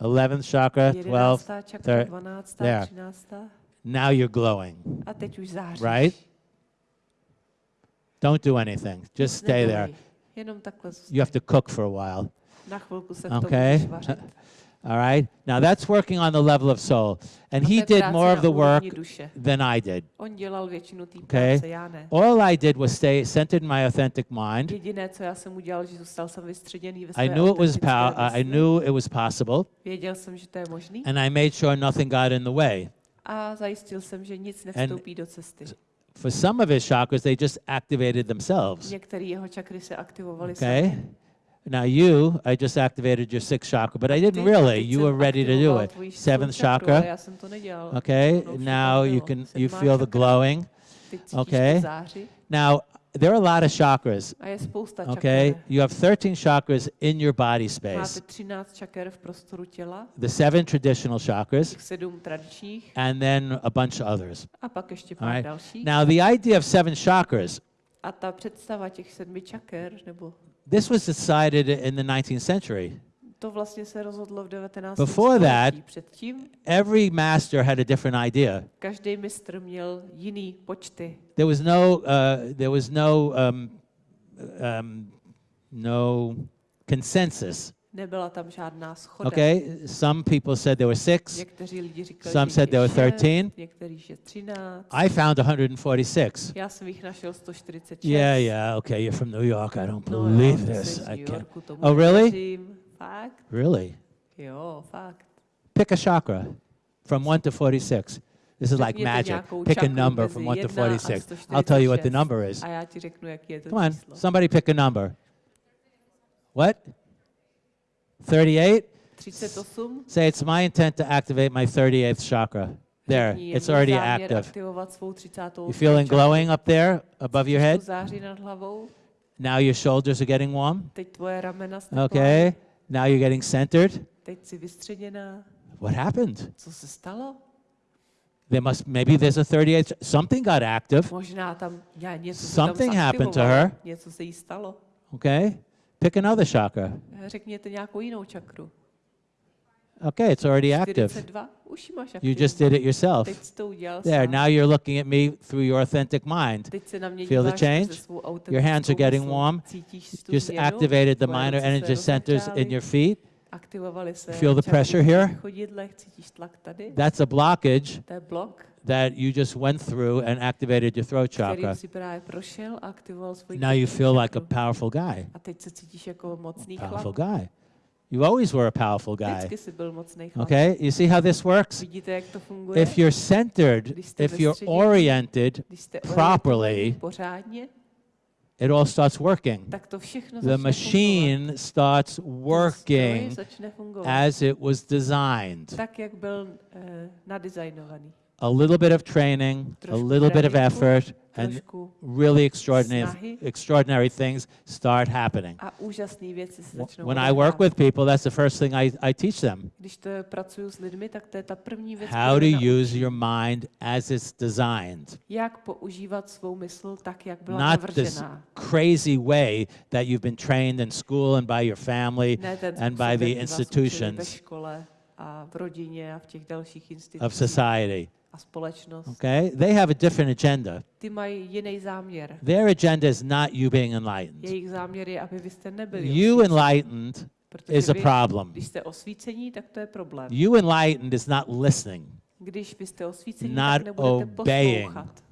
11th chakra, 12th. Jedenáctá čakra, thir- dvanáctá, there. Now you're glowing. A teď už záříš. Right? Don't do anything. Just stay there. You have to cook for a while. Okay? můžeš vařit. All right? Now that's working on the level of soul. And A to he je did práce more of na the úrovni work duše. than I did. On dělal většinu té Okay. práce, já ne. All I did was stay centered in my authentic mind. Jediné, co já jsem udělal, že zůstal jsem vystředěný ve I své knew it was autentické pow- I mysli. knew it was possible, Věděl jsem, že to je možný and I made sure nothing got in the way. a zajistil jsem, že nic nevstoupí do cesty. For some of his chakras, they just activated themselves. Některé jeho čakry se aktivovaly Okay? sami. Now you, I just activated your sixth chakra, but I Ty, didn't a really. teď You jsem were ready to do aktivoval it. tvoji čtvrtou Seventh čakru, ale chakra. Já jsem to nedělal. Okay? Ono už to Now tam you bylo. can you Sedmá feel the čakra. glowing. Teď cítíš Okay. to záři Now there are a lot of chakras. a je spousta Okay? čaker. You have 13 chakras in your body Máte space. 13 čaker v prostoru těla, The seven traditional chakras, těch sedm tradičních and then a bunch of others. a pak ještě All pár right. dalších. Now the idea of seven chakras, This was decided in the 19th century. to vlastně se rozhodlo v 19. Before that-. Předtím Every master had a different idea. každý mistr měl jiný počty. There was no, uh, there was no, um, um, no consensus. Nebyla tam žádná schoda. Okay, some people said there were six. Někteří lidi říkali, Some said there were 13. někteří, že 13. I found 146. Já jsem jich našel 146. Yeah, yeah, okay, you're from New York. I don't believe ty this. I can't. Oh, really? Fakt? Really? Jo, fakt. Pick a chakra from 1 to 46. This is like magic. Pick a number from 1 to 46. I'll tell you what the number is. A já ti řeknu, jaký je to Come on, somebody pick a number. What? 38? 38. Say it's my intent to activate my 38th chakra. There, it's already active. aktivovat svou 30. You feeling glowing up there above your head? Září nad hlavou. Now your shoulders are getting warm. Teď tvoje ramena stepla. Okay. Now you're getting centered. Teď jsi vystředěná. What happened? Co se stalo? There must maybe there's a 38. Something got active. Možná tam já něco se tam Something happened to her. Něco se jí stalo. Okay. Pick another chakra. Eh, řekněte nějakou jinou čakru. Okay, it's already active. 42. Už ji máš You just did it yourself. Teď jsi to udělal There, now you're looking at me through your authentic mind. Teď se na mě Feel the change? Your hands are getting warm. Just activated the minor energy centers in your feet. Feel the pressure here? chodidlech, cítíš tlak tady. That's a blockage To je blok, that you just went through and activated your throat chakra. kterým si právě prošel a aktivoval svůj Now you feel like a powerful guy. A teď se cítíš jako mocný Powerful guy. You always were a powerful guy. Vždycky jsi byl mocný chlap. Okay? You see how this works? Vidíte, jak to? If you're centered, if you're oriented properly, it all starts working. The machine starts working as it was designed. Eh, tak, jak byl uh, nadizajnovaný. a little bit of training, a Trošku little bit of tréninku, effort, and trošku really extraordinary, snahy. extraordinary things start happening. a úžasné věci se Wh- začnou When I work odehrávat. with people, that's the first thing I, I teach them. Když to pracuju s lidmi, tak to je ta první věc, How to kterou naučím. use your mind as it's designed. jak používat svou mysl tak, jak byla Not this navržená. crazy way that you've been trained in school and by your family Ne ten and způsob, by the jak vás učili ve institutions škole a v rodině a v těch dalších of institucích society. A společnost. Okay? They have a different agenda. Ty mají jiný záměr. Their agenda is not you being enlightened. Jejich záměr je, aby vy jste nebyli You enlightened protože is a vy, problem. Když jste osvícení, tak to je problém. You enlightened is not listening. Když vy jste osvícení, Not tak nebudete obeying. poslouchat.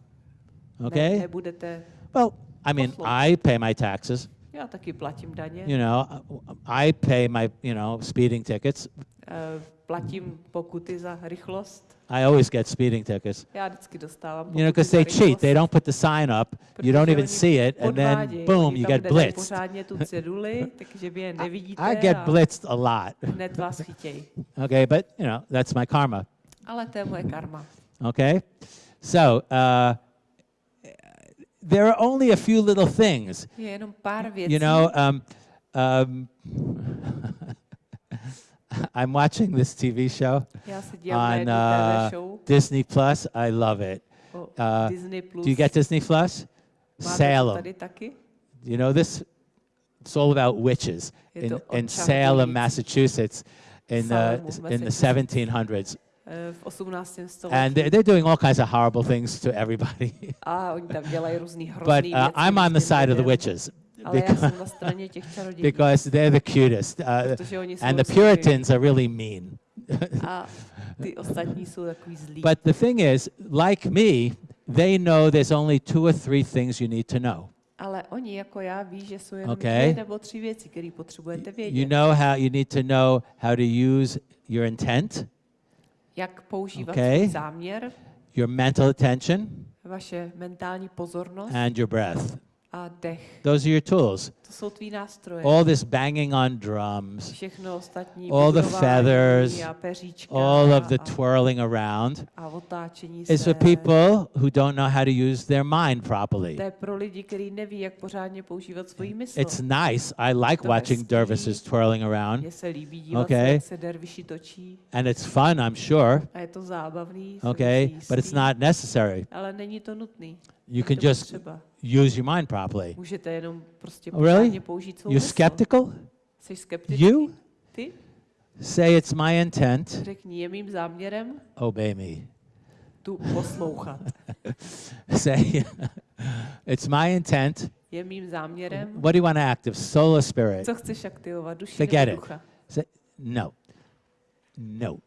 Okay? Ne, nebudete, Well, I mean, Poslouch. I pay my taxes. já taky platím daně, You know, I pay my, you know, speeding tickets. eh, platím pokuty za rychlost. I always get speeding tickets. Já vždycky dostávám You know, because they cheat. They don't put the sign up. You don't even see it, and then boom, you get blitzed. pořádně tu ceduli, takže vy je nevidíte I get blitzed a lot. hned vás chytějí. Okay, but you know, that's my karma. Ale to je moje karma. Okay? So, uh, there are only a few little things. Je pár věcí. You know, um, um, I'm watching this TV show já se dívám na on uh, Disney Plus. I love it. uh. Do you get Disney Plus? Salem. You know this? It's all about witches in, in Salem. Massachusetts, in the in the 1700s, Eh, v 18. století. and they're, they're doing all kinds of horrible things to everybody. a oni tam dělají různý but uh, I'm on the side of the witches because, because they're the cutest, uh, and the. Puritans are really mean. But the thing is, like me, they know there's only two or three things you need to know. Ale oni jako já ví, že jsou jenom Okay. dvě nebo tři věci, které potřebujete vědět. You know how you need to know how to use your intent, Jak používat Okay. záměr, your mental attention, vaše mentální pozornost and your breath. A dech. Those are your tools. To jsou tvý nástroje. All this banging on drums, Všechno ostatní, all the feathers, a peříčka all of the twirling around a otáčení is se. for people who don't know how to use their mind properly. To je pro lidi, kteří neví, jak pořádně používat svoji mysl. It's nice. I like watching dervishes twirling around, Mně se líbí dívat Okay. se, jak se derviši točí and it's fun, I'm sure. a je to zábavný. Okay, but it's not necessary. Ale není to nutný. You can just potřeba. Use your mind properly. Můžete jenom prostě Oh, really? použít svou You mysl. skeptical? Jsi skeptický? You Ty? say it's my intent. Řekni, je mým záměrem Obey me. tu poslouchat. Say it's my intent. Je mým záměrem, What do you want to active? Soul or spirit? co chceš aktivovat, duši Forget nebo it. Say no. No.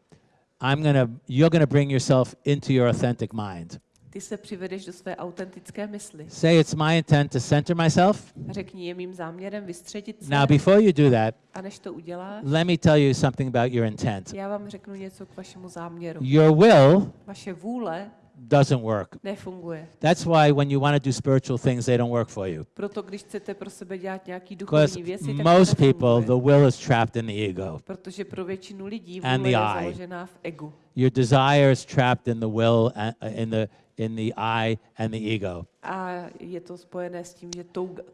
I'm gonna. You're gonna bring yourself into your authentic mind. Ty se přivedeš do své autentické mysli. Say it's my intent to center myself. Řekni, je mým záměrem vystředit se. Now, before you do that, A než to uděláš, let me tell you something about your intent. já vám řeknu něco k vašemu záměru. Your will Vaše vůle doesn't work. nefunguje. That's why when you want to do spiritual things, they don't work for you. Proto když chcete pro sebe dělat nějaký duchovní věci, tak most people, the will is trapped in the ego. Protože pro většinu lidí vůle je založená v egu. Your desire is trapped in the will, uh, in the in the I and the ego. A je to spojené s tím, že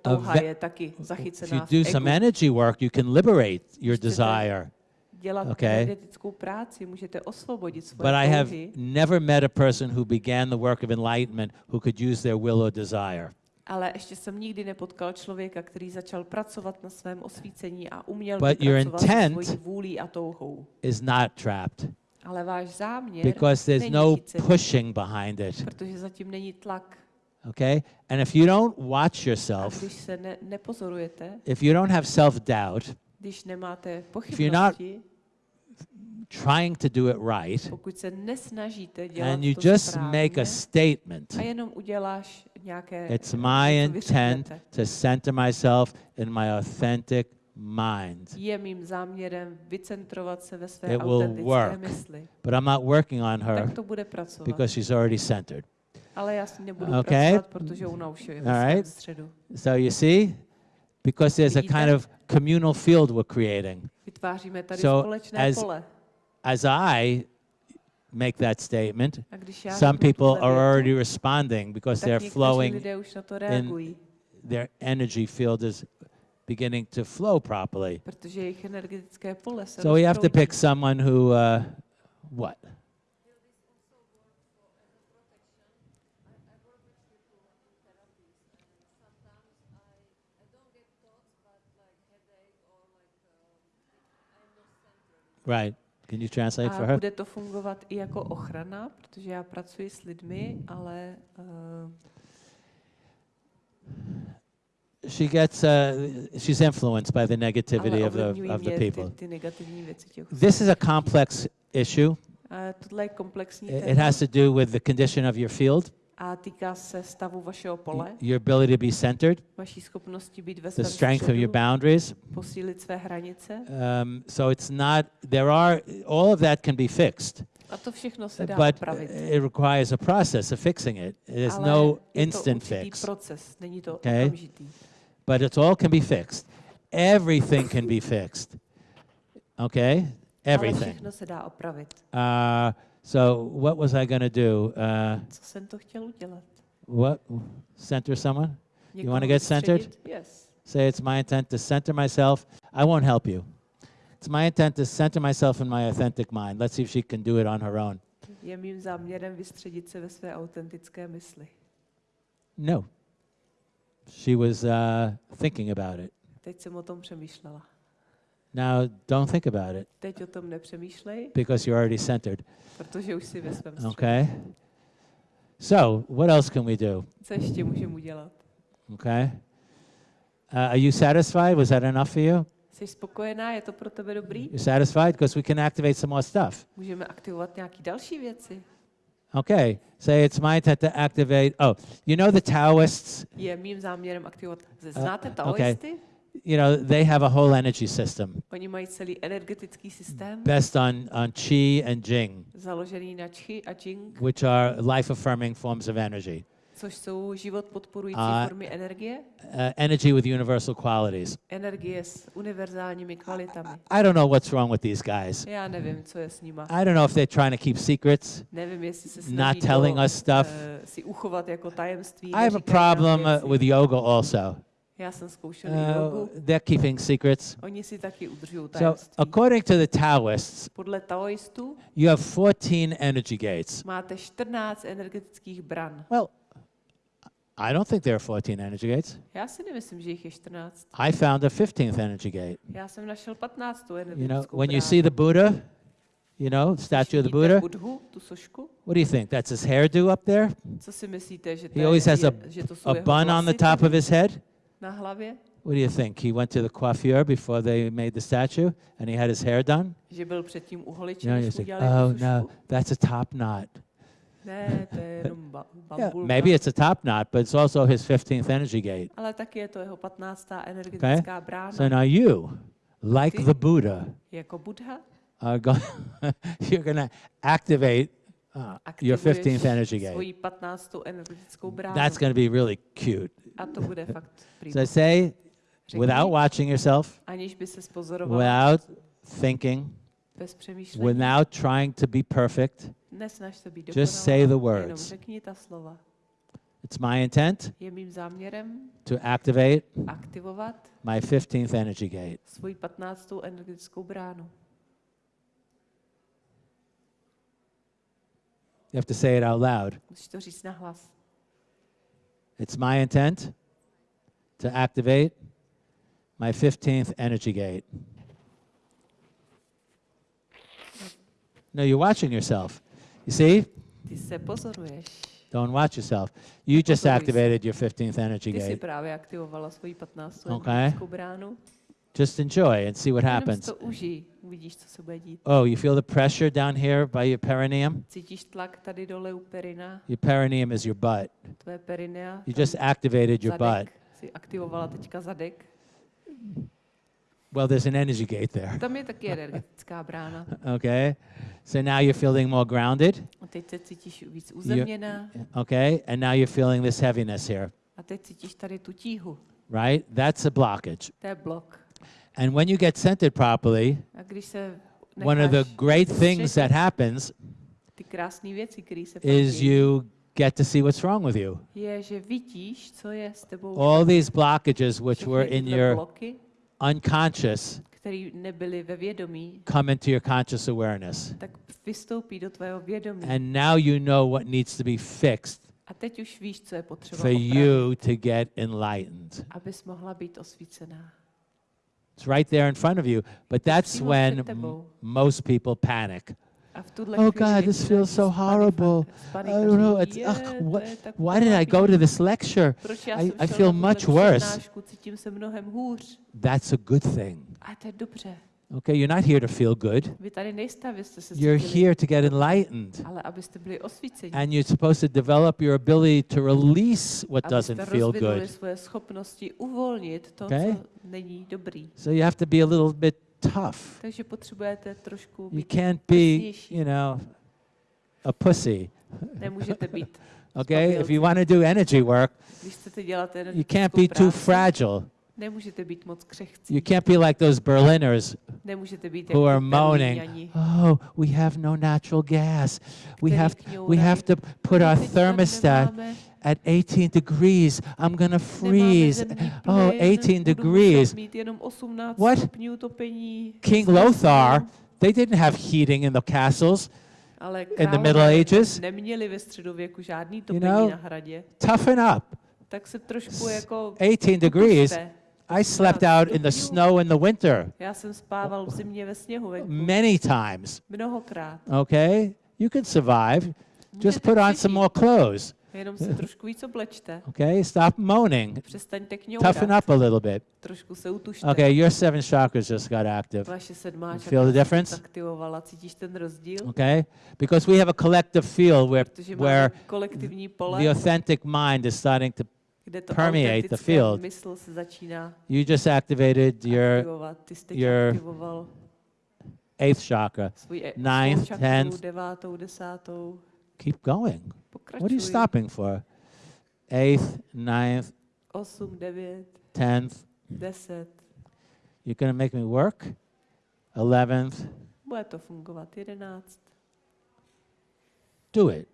touha ve- je taky If you zachycená do some energy work, you can liberate your desire. Dělat Okay. energetickou práci, můžete osvobodit svoje But I have never met a person who began the work of enlightenment who could use their will or desire. ale ještě jsem nikdy nepotkal člověka, který začal pracovat na svém osvícení a uměl But your pracovat se intent- svojí vůlí a touhou. Is not trapped Ale váš záměr because there's no pushing behind it. protože zatím není tlak. Okay? And if you don't watch yourself, ne, nepozorujete, if you don't have self doubt, když nemáte you're not trying to do it right, pokud se nesnažíte dělat and you to just správně, make a statement, a jenom uděláš nějaké it's my intent to center myself in my authentic mind. Je mým záměrem vycentrovat se ve své It will work. mysli. But I'm not working on her Tak to bude pracovat. because she's already centered. Ale já s ní nebudu Okay. pracovat, protože ona už je All right. středu. So you see, because there's a Vidíte? kind of communal field we're creating. Vytváříme tady So společné as- pole. As I make that statement. A Some people are already responding because they're flowing, reagují, their energy field is beginning to flow properly. protože jejich energetické pole se So we have to pick someone who, uh, what? Right. Can you translate for A her? bude to fungovat i jako ochrana, protože já pracuji s lidmi, ale uh, She gets, uh, she's influenced by the negativity of the, of the people. ty, ty negativní věci těch This is a complex issue. A tohle je komplexní It has to do with the condition of your field, a týká se stavu vašeho pole, your ability to be centered, vaší schopnosti být ve the strength of your boundaries. posílit své hranice. Um, so it's not, there are, all of that can be fixed, A to všechno se dá but it requires a process of fixing it. There's no instant fix, proces, není to Okay. But it's all can be fixed. Everything can be fixed. Okay? Everything. se dá opravit. Uh, so what was I going to do? Uh, Co jsem to chtěl udělat? what? Center someone? You wanna get centered? Yes. Say it's my intent to center myself. I won't help you. It's my intent to center myself in my authentic mind. Let's see if she can do it on her own. Je mým záměrem vystředit se ve své autentické mysli. No. She was uh, thinking about it. Teď jsem o tom přemýšlela. Now, don't think about it Teď o tom nepřemýšlej, because you're already centered. protože už jsi ve svém středu. Okay? So, what else can we do? Co ještě můžeme udělat? Okay? Uh, are you satisfied? Was that enough for you? Jsi spokojená? Je to pro tebe dobrý? You're satisfied? Because we can activate some more stuff. Můžeme aktivovat nějaké další věci. Okay. Say it's my intent to activate. Oh, you know the Taoists? Je mým záměrem aktivovat. Znáte Uh, okay. taoisty? You know, they have a whole energy system Oni mají celý energetický systém based on, on Qi and Jing, založený na Qi a Jing, which are life affirming forms of energy. Což jsou život podporující A- formy energie. Uh, energy with universal qualities. Energie s univerzálními kvalitami. I don't know what's wrong with these guys. Já nevím, co je s nima. I don't know if they're trying to keep secrets. Nevím, jestli se Not snaží telling to, us stuff. eh, si uchovat jako tajemství. I have a problem uh, with yoga also. Já jsem zkoušel uh, Uh, jogu. they're keeping secrets. Oni si taky udržují So, tajemství. according to the Taoists, Podle taoistů you have 14 energy gates. máte 14 energetických bran. Well, I don't think there are 14 energy gates. Já si nemyslím, že jich je 14. I found a 15th energy gate. Já jsem našel 15. You know, energetickou when you see the Buddha, you know, statue of the Buddha, Budhu, tu sošku? what do you think? That's his hairdo up there? Co si myslíte, že to, He always has a, a bun on the top of his head? na hlavě? What do you think? He went to the coiffure before they made the statue and he had his hair done? Že byl předtím u You holiče, know, you než mu think, dělali oh no, that's a top knot. Yeah, maybe it's a top knot, but it's also his 15th energy gate. Ale taky je to jeho 15. energetická brána. So now you, like Ty- the Buddha, Jako Buddha are going, you're going to activate uh, your aktivuješ 15th energy gate. svoji 15. energetickou bránu. That's going to be really cute. A to bude fakt prý. So say, Řekni, without watching yourself, aniž by se without thinking, bez without trying to be perfect, nesnaž se být just say the jenom words. řekni ta slova. It's my intent Je mým záměrem to activate aktivovat my 15th energy gate. svoji 15. energetickou bránu. You have to say it out loud. Musíš to říct. It's my intent to activate my 15th energy gate. No, you're watching yourself. You see? Ty se pozoruješ. Don't watch yourself. You just activated your 15th energy Ty jsi gate. právě aktivovala svoji 15. Okay. bránu. Just enjoy and see what si happens. to užij, uvidíš, co se bude dít. Oh, you feel the pressure down here by your perineum? Cítíš tlak tady dole u perina, Your perineum is your butt. tvoje perinia. You just activated your butt. Jsi aktivovala teďka zadek. Well, there's an energy gate there. Tam je taky energetická brána. Okay? So now you're feeling more grounded. A teď se cítíš víc uzemněná. Okay? And now you're feeling this heaviness here, A teď cítíš tady tu tíhu. right? That's a blockage. To je blok. And when you get centered properly, A když se one of the great things that happens Ty krásné věci, které se pak is you get to see what's wrong with you. je, že vidíš, co je s tebou All these blockages which were in your unconscious které nebyly ve vědomí, come into your conscious awareness. tak vystoupí do tvého vědomí. And now you know what needs to be fixed A teď už víš, co je potřeba for opravit, you to get enlightened. abys mohla být osvícená. It's right there in front of you. But that's when most people panic. A v tuhle Oh God, this feels so horrible. I don't know. It's, ugh, what, why did I go to this lecture? I- I feel much worse. přednášku, cítím se mnohem hůř. That's a good thing. A to je dobře. Okay, you're not here to feel good. Vy tady nejste, abyste se You're here to get enlightened. ale abyste byli osvíceni. And you're supposed to develop your ability to release what doesn't feel good. svoje schopnosti uvolnit to, Okay? co není dobrý. So you have to be a little bit tough. Takže potřebujete trošku You can't be, you know, a pussy. nemůžete být, Okay? If you want to do energy work, když chcete dělat you can't be too fragile. nemůžete být moc křehcí, You can't be like those Berliners nemůžete být who are moaning, oh, we have no natural gas. We have, we have to put our thermostat at 18 degrees. I'm going to freeze. Oh, 18 degrees. mít jenom 18 What? King Lothar, they didn't have heating in the castles. in the Middle Ages, neměli ve středověku žádný you know, Toughen up. tak se trošku jako 18 degrees. I slept out in the snow in the winter Já jsem spával v zimě ve sněhu venku. many times. Okay? You can survive. Just put on some more clothes. Jenom se trošku víc oblečte. Okay? Stop moaning. Přestaňte Toughen up a little bit. Trošku se utužte. Okay, your seven chakras just got active. Vaše sedmá čakra feel the difference? aktivovala. Cítíš ten rozdíl? Okay? Because we have a collective field where, where kolektivní pole, the authentic mind is starting to. permeate the field. mysl se začíná You just activated your aktivovat. Ty jsi teď your aktivoval eighth chakra. ninth, tenth. devátou, desátou. Keep going. What are you stopping for? Eighth, ninth, 8, 9, tenth. 10. You're going to make me work? Eleventh. Bude to fungovat. Do it.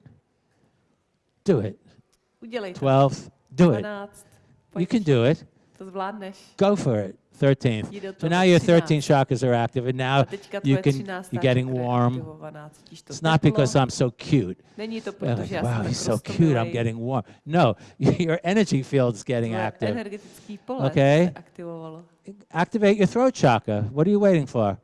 Do it. Udělej. Twelfth. Do it. 12. You can do it. to. Go for it. Thirteenth. So now your 13. 13 chakras are active, and now you can you're getting warm. aktivovaná, cítíš to It's not because I'm so cute. You're like, wow, he's so cute. I'm getting warm. No, your energy field's getting active. Okay. Activate your throat chakra. What are you waiting for?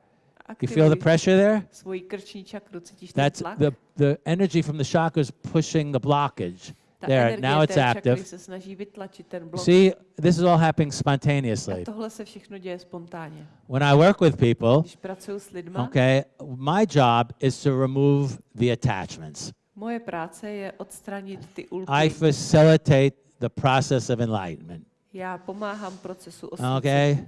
You feel the pressure there? svoji krční čakru, cítíš ten That's the, the energy from the chakras pushing the blockage. Ta there, now it's active. se snaží vytlačit ten blok. See, this is all happening A spontaneously. tohle se všechno děje spontánně. When I work with people, Když pracuji s lidma, okay, my job is to remove the attachments. moje práce je odstranit ty ulpy. I facilitate the process of enlightenment. Já pomáhám procesu osvícení. Okay?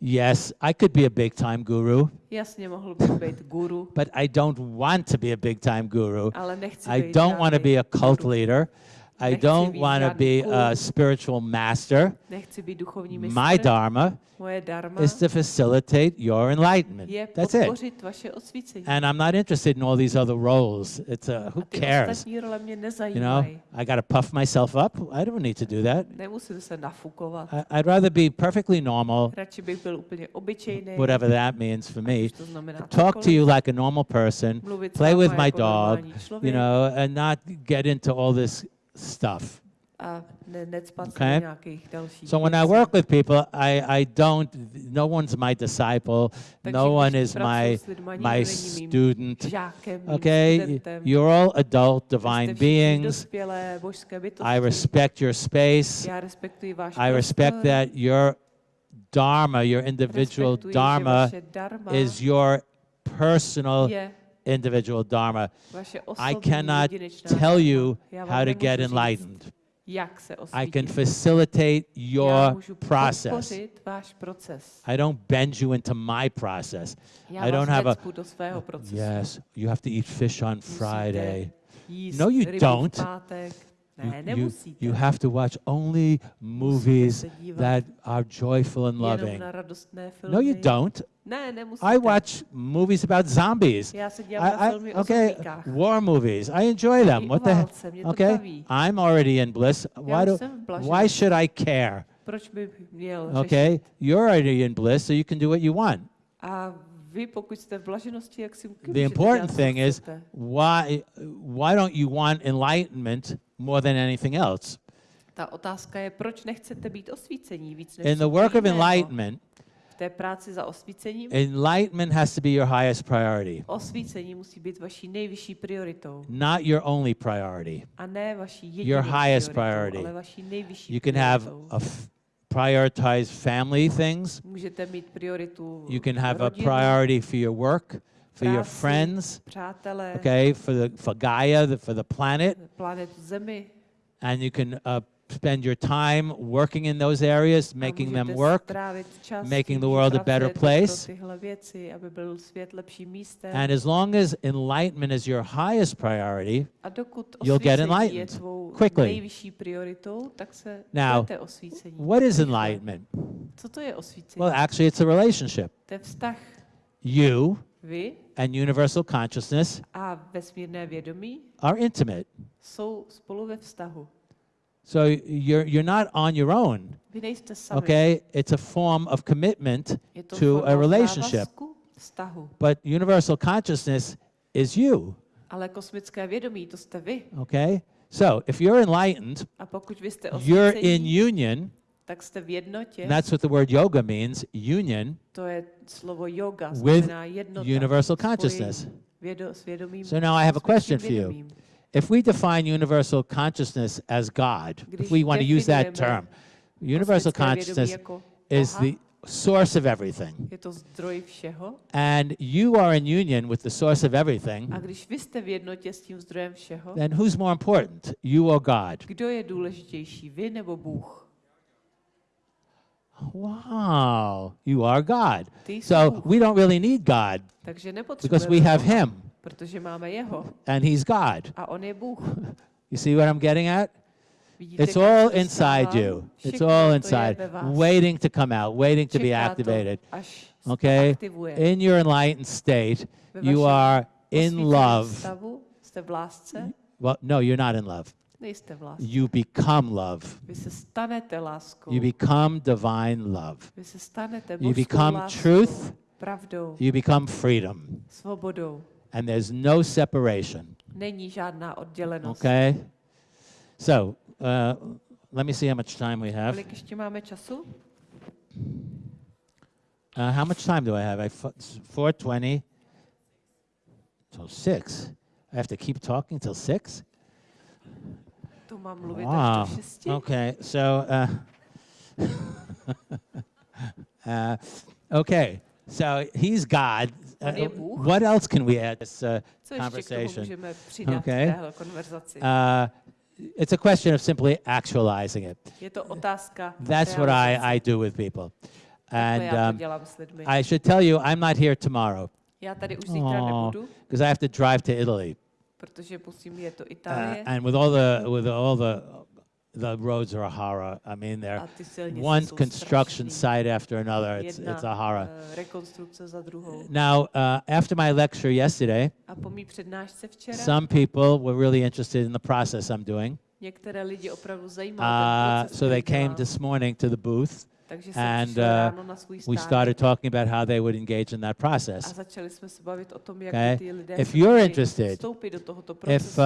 Yes, I could be a big time guru, Jasně mohl bych být guru, but I don't want to be a big time guru. ale nechci I don't want to be a cult guru. leader. I don't want to be a spiritual master. Nechci být duchovní My dharma is to facilitate your enlightenment. That's it. And I'm not interested in all these other roles. It's uh, a, who cares? You know. I got to puff myself up. I don't need to do that. Nemusím se nafukovat. I, I'd rather be perfectly normal, Radši bych byl úplně obyčejný. whatever that means for me. Talk to you like a normal person, play with my dog, you know, and not get into all this stuff. a Okay. nějakých dalších So when I work with people, I, I don't, no one's my disciple, Takže no one is my, my nikdo není mým student. Okay? You're all adult, divine beings. dospělé božské bytosti. I respect your space. Já respektuji váš I respect that your dharma, your individual dharma, is your personal individual dharma. I cannot tell you how to get enlightened. I can facilitate your process. podpořit váš proces. I don't bend you into my process. I don't have a- necpu do svého procesu. Yes, you have to eat fish on Friday. No, you don't. You, you, you have to watch only movies that are joyful and loving. na radostné filmy. No, you don't. I watch movies about zombies. Já se dívám na I, I, okay, war movies. I enjoy them. What the heck? válce, mě to Okay. I'm already in bliss. Why do? jsem v blažení. Why should I care? Proč by měl Okay, you're already in bliss, so you can do what you want. A vy, pokud jste v blaženosti, jak si The important thing is why why don't you want enlightenment more than anything else? Ta otázka je, proč nechcete být osvícení víc než In the work of enlightenment, V té práci za osvícením, enlightenment has to be your highest priority, osvícení musí být vaší nejvyšší prioritou. not your only priority. A ne vaší jedinou Your highest priority. ale vaší nejvyšší You can have a prioritize family things. Můžete mít prioritu You can have a rodinu, priority for your work, for your friends, přátelé, okay, for the for Gaia, the, for the planet, planetu Zemi. and you can uh, spend your time working in those areas, making them work, čas making the world a better place. Věci, aby byl svět lepším místem. And as long as enlightenment is your highest priority, you'll get enlightened quickly. prioritou, tak se Now, what is enlightenment? Co to je? Well, actually, it's a relationship. to je vztah You vy and universal consciousness a vesmírné vědomí are intimate. jsou spolu ve vztahu. So you're, you're not on your own, Vy nejste sami. okay? It's a form of commitment, to a relationship. vztahu. but universal consciousness is you, Ale kosmické vědomí, to jste vy. okay? So if you're enlightened, A pokud vy jste you're in union, tak jste v jednotě. and that's what the word yoga means, union, To je slovo yoga, with jednota. universal consciousness. Vědo, So now I have a question for you. If we define universal consciousness as God, if we want to use that term, universal consciousness jako is the source of everything. je to zdroj všeho. And you are in union with the source of everything, A když vy jste v jednotě s tím zdrojem všeho, then who's more important, you or God? kdo je důležitější, vy nebo Bůh? Wow, you are God. So we don't really need God because we have Him protože máme jeho and He's God. a on je Bůh. You see what I'm getting at? It's all inside you. It's all inside, waiting to come out, waiting to be activated. Okay? In your enlightened state, you are in love. Stavu, jste v lásce? Well, no, you're not in love. Nejste. You become love. Vy se stanete láskou. You become divine love. Vy se stanete You become láskou, truth. pravdou, You become freedom. svobodou. And there's no separation. Není žádná oddělenost. Okay? So, uh, let me see how much time we have. Kolik ještě máme času? Uh, how much time do I have? I f- it's 420 till 6. I have to keep talking till 6? To mám mluvit Wow. až do šesti? Okay, so, uh, uh, okay, so he's God. Uh, On je Bůh. what else can we add to this uh, Co ještě k tomu conversation? Okay. v téhle konverzaci? Uh, it's a question of simply actualizing it. je to otázka That's what. I, I do with people. Takhle já to And um, dělám s lidmi. I should tell you, I'm not here tomorrow já tady už zítra Aw. nebudu, because I have to drive to Italy. Protože musím jet do Uh, Itálie and with all the with all the the roads are a horror. I mean, they're one construction site after another. It's it's a horror. druhou. Now, uh, after my lecture yesterday, some people were really interested in the process I'm doing. Uh, so they came this morning to the booth. And, uh, ráno na svůj We started talking about how they would engage in that process. začali jsme se bavit o tom, jak Okay? by ty lidé If you're interested, vstoupit do tohoto If uh,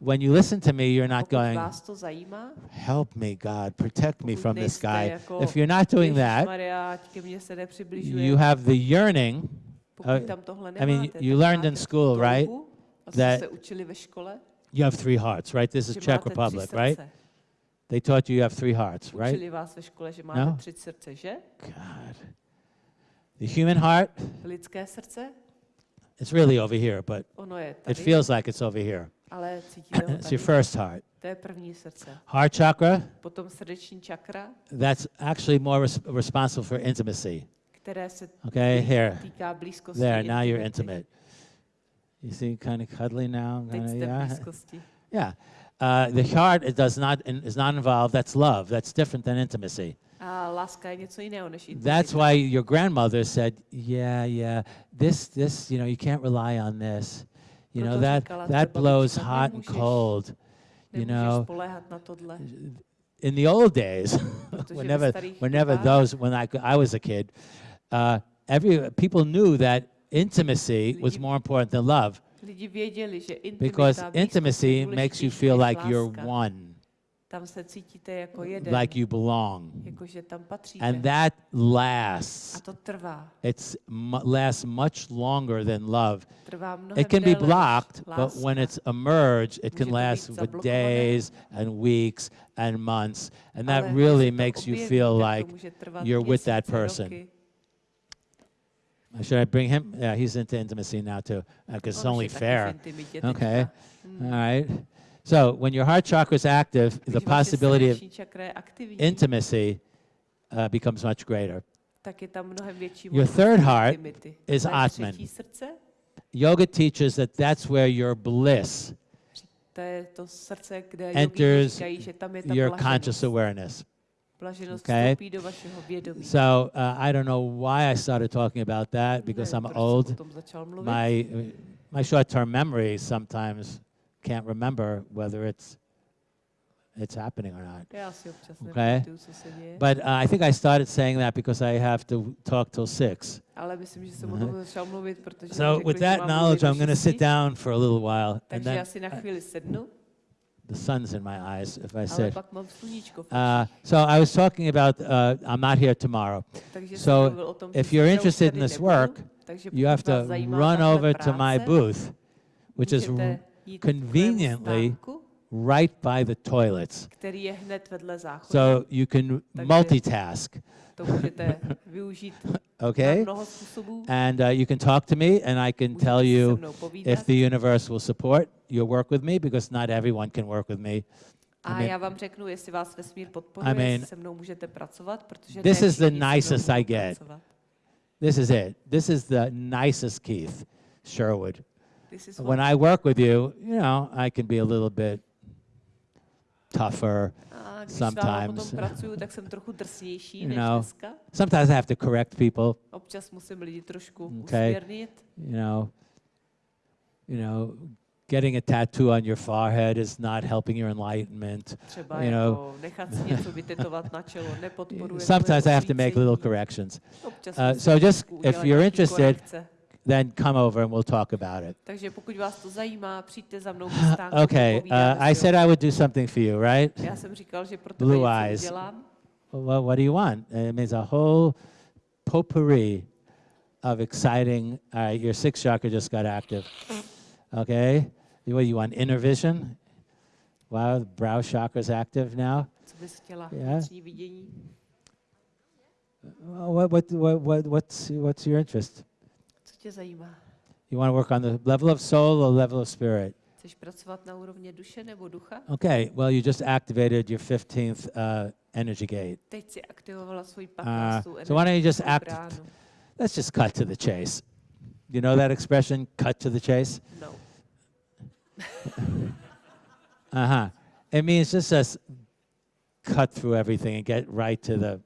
when you listen to me, you're not going, vás to zajímá, help me, God, protect me from this guy. If you're not doing that, Ježišmarja, ať ke mně se nepřibližuje, you have the yearning. uh, I mean, you learned in school, right, that- jste se učili ve škole, You have three hearts, right? This is Czech Republic, right? They taught you you have three hearts, right? Učili vás ve škole, že máte No? tři srdce, že? God. The human heart, Lidské srdce, it's really over here, but it feels like it's over here. ale it's your first heart. To je první srdce. Heart chakra, Potom srdeční čakra, that's actually more res- responsible for intimacy. které se Okay, here. týká blízkosti. There, now you're intimate. You see, kind of cuddly now. Kinda, jste v yeah. Yeah. Uh, the heart it does not is not involved. That's love. That's different than intimacy. A láska je něco jiného než That's why your grandmother said, "Yeah, yeah, this, this, you know, you can't rely on this. You know that that blows hot and cold. You know, spoléhat na tohle. in the old days, whenever whenever those when I I was a kid, uh, every people knew that intimacy was more important than love Lidi věděli, že because intimacy makes you feel like you're one, Tam se cítíte jako jeden, like you belong, and that A lasts. to trvá. It's mu- lasts much longer than love. Trvá It can be blocked, but when it's emerged, it can last for days and weeks and months, and that really když se to makes you feel like you're with that person. Roky. Should I bring him? Yeah, he's into intimacy now too, because it's only je taky v fair. Okay. All right. So when your heart chakra is active, the possibility of srdeční čakra je aktivní, intimacy uh, becomes much greater. tak je tam větší Your third heart is Atman. Yoga teaches that that's where your bliss to je to srdce, kde Enters říkají, že tam je ta your conscious awareness. Blaženost okay? vstoupí do vašeho vědomí. So uh, I don't know why I started talking about that because Nevím, I'm proč jsem o old. tom začal mluvit. My my short-term memory sometimes can't remember whether it's it's happening or not. Já si občas Okay. nepamatuju, co se děje. But uh, I think I started saying that because I have to talk till six. Ale myslím, že jsem o tom začal mluvit, protože So with that knowledge, I'm going to sit down for a little while, and then the sun's in my eyes if I ale sit. pak mám sluníčko v Uh, so I was talking about uh, I'm not here tomorrow. So mluvil o tom, if you're interested in this work, You have to run over to my booth, which is můžete r- jít k mému conveniently right by the toilets. který je hned vedle záchodu. So you can multitask, to můžete využít okay? And uh, you can talk to me, and I can tell you if the universe will support your work with me, because not everyone can work with me. A mean- já vám řeknu, jestli vás vesmír podporuje, I mean, se mnou můžete pracovat, protože this is the všichni se mnou nicest I get. pracovat. This is it. This is the nicest Keith Sherwood. This is When I work with you, you know, I can be a little bit tougher. a když sometimes, potom pracuju, tak jsem trochu drsnější you než know, dneska. Sometimes I have to correct people. Občas musím lidi trošku Okay. usměrnit. you know, you know, getting a tattoo on your forehead is not helping your enlightenment. Třeba You know. jako nechat si něco vytetovat na čelo nepodporuje Sometimes I have to make little corrections. Uh, so just if you're interested. Then come over and we'll talk about it. Takže pokud vás to zajímá, přijďte za mnou do stánku. Okay, uh, I said I would do something for you, right? Já jsem říkal, že pro Blue eyes. Well, what do you want? It means a whole potpourri of exciting. All right, your sixth chakra just got active. Okay, what you want? Inner vision. Wow, the brow chakra's active now. Co bys chtěla? Yeah. What, what, what, what, what's, what's your interest? Tě zajímá? You want to work on the level of soul or level of spirit? Chceš pracovat na úrovni duše nebo ducha? Okay, well, you just activated your 15th uh, energy gate. Teď si aktivovala svoji 15. Uh, so why don't you just act-. Let's just cut to the chase. You know that expression, cut to the chase? No. Uh huh. It means just us cut through everything and get right to the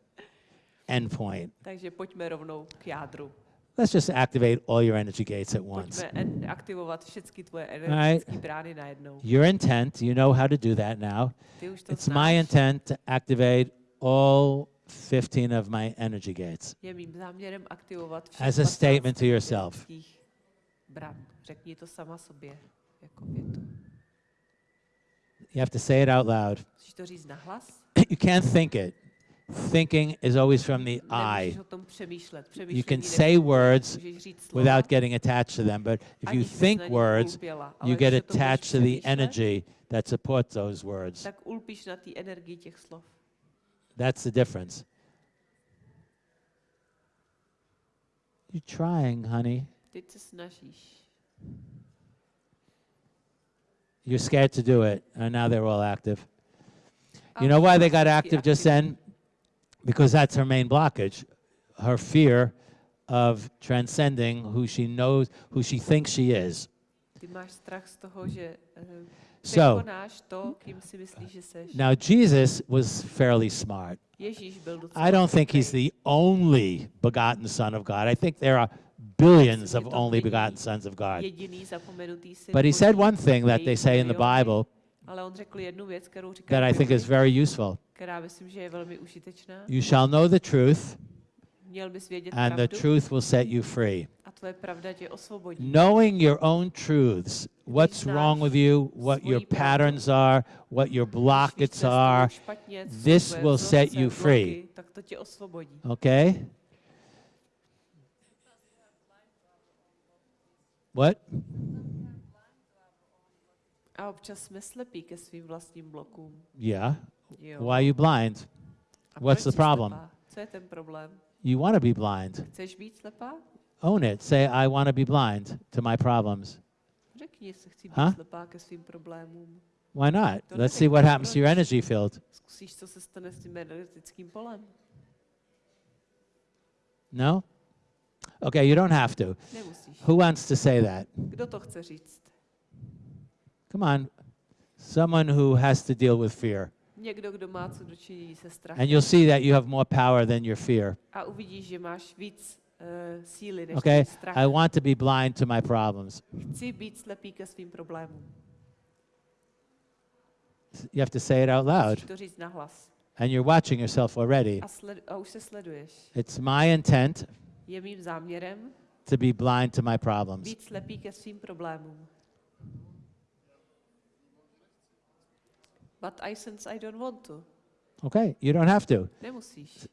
end point. Takže pojďme rovnou k jádru. Let's just activate all your energy gates at once. Pojďme aktivovat všechny tvoje right. brány najednou. Your intent, you know how to do that now. Ty už to It's znáš. my intent to activate all 15 of my energy gates. Je mým záměrem aktivovat As a statement to yourself. Bran. Řekni to sama sobě jako větu. You have to say it out loud. Musíš to říct nahlas. you can't think it. Thinking is always from the I. o tom přemýšlet. You can say words Můžeš říct slova, without getting attached to them, but if you think words, you get o tom budeš attached to the energy that supports those words. Tak ulpíš na té energii těch slov. That's the difference. You're trying, honey. Teď se snažíš. You're scared to do it, and now they're all active. You know why they got active just then? Because that's her main blockage, her fear of transcending who she knows, who she thinks she is. Ty máš strach z toho, že uh, So- to, kým si myslíš, že seš. Now, Jesus was fairly smart. Ježíš byl docela I don't think he's the only begotten Son of God. I think there are billions of only begotten sons of God. Jediný zapomenutý syn But he said one thing that they say in the Bible Ale on řekl jednu věc, kterou říká that I think is very useful. která myslím, že je velmi užitečná. You shall know the truth, Měl bys vědět and the pravdu truth will set you free. a tvoje pravda tě osvobodí. Knowing your own truths, what's wrong with you, what your patterns are, what your Když víš, blockades co je s tebou are, špatně, co jsou this will set you free. Tak to tě osvobodí. okay? What? A občas jsme slepí ke svým vlastním blokům. Yeah. Jo. Why are you blind? A what's the problem? Slepá? Co je ten problém? You want to be blind. Chceš být slepá? Own it. Say, I want to be blind to my problems. Řekni, jestli chci být Ha? slepá ke svým problémům. Why not? To Let's see what happens to your energy field. Zkusíš, co se stane s tím energetickým polem. No? Okay, you don't have to. Nemusíš. Who wants to say that? Kdo to chce říct? Come on. Someone who has to deal with fear. Někdo, kdo má co dočinění se strachem. And you'll see that you have more power than your fear. A uvidíš, že máš víc uh, síly než Okay? strach. I want to be blind to my problems. Chci být slepý ke svým problémům. You have to say it out loud. Musíš to říct nahlas. And you're watching yourself already. A, sled, a už se sleduješ. It's my intent Je mým záměrem to be blind to my problems. být slepý ke svým problémům. But I sense I don't want to. Okay? You don't have to. Nemusíš.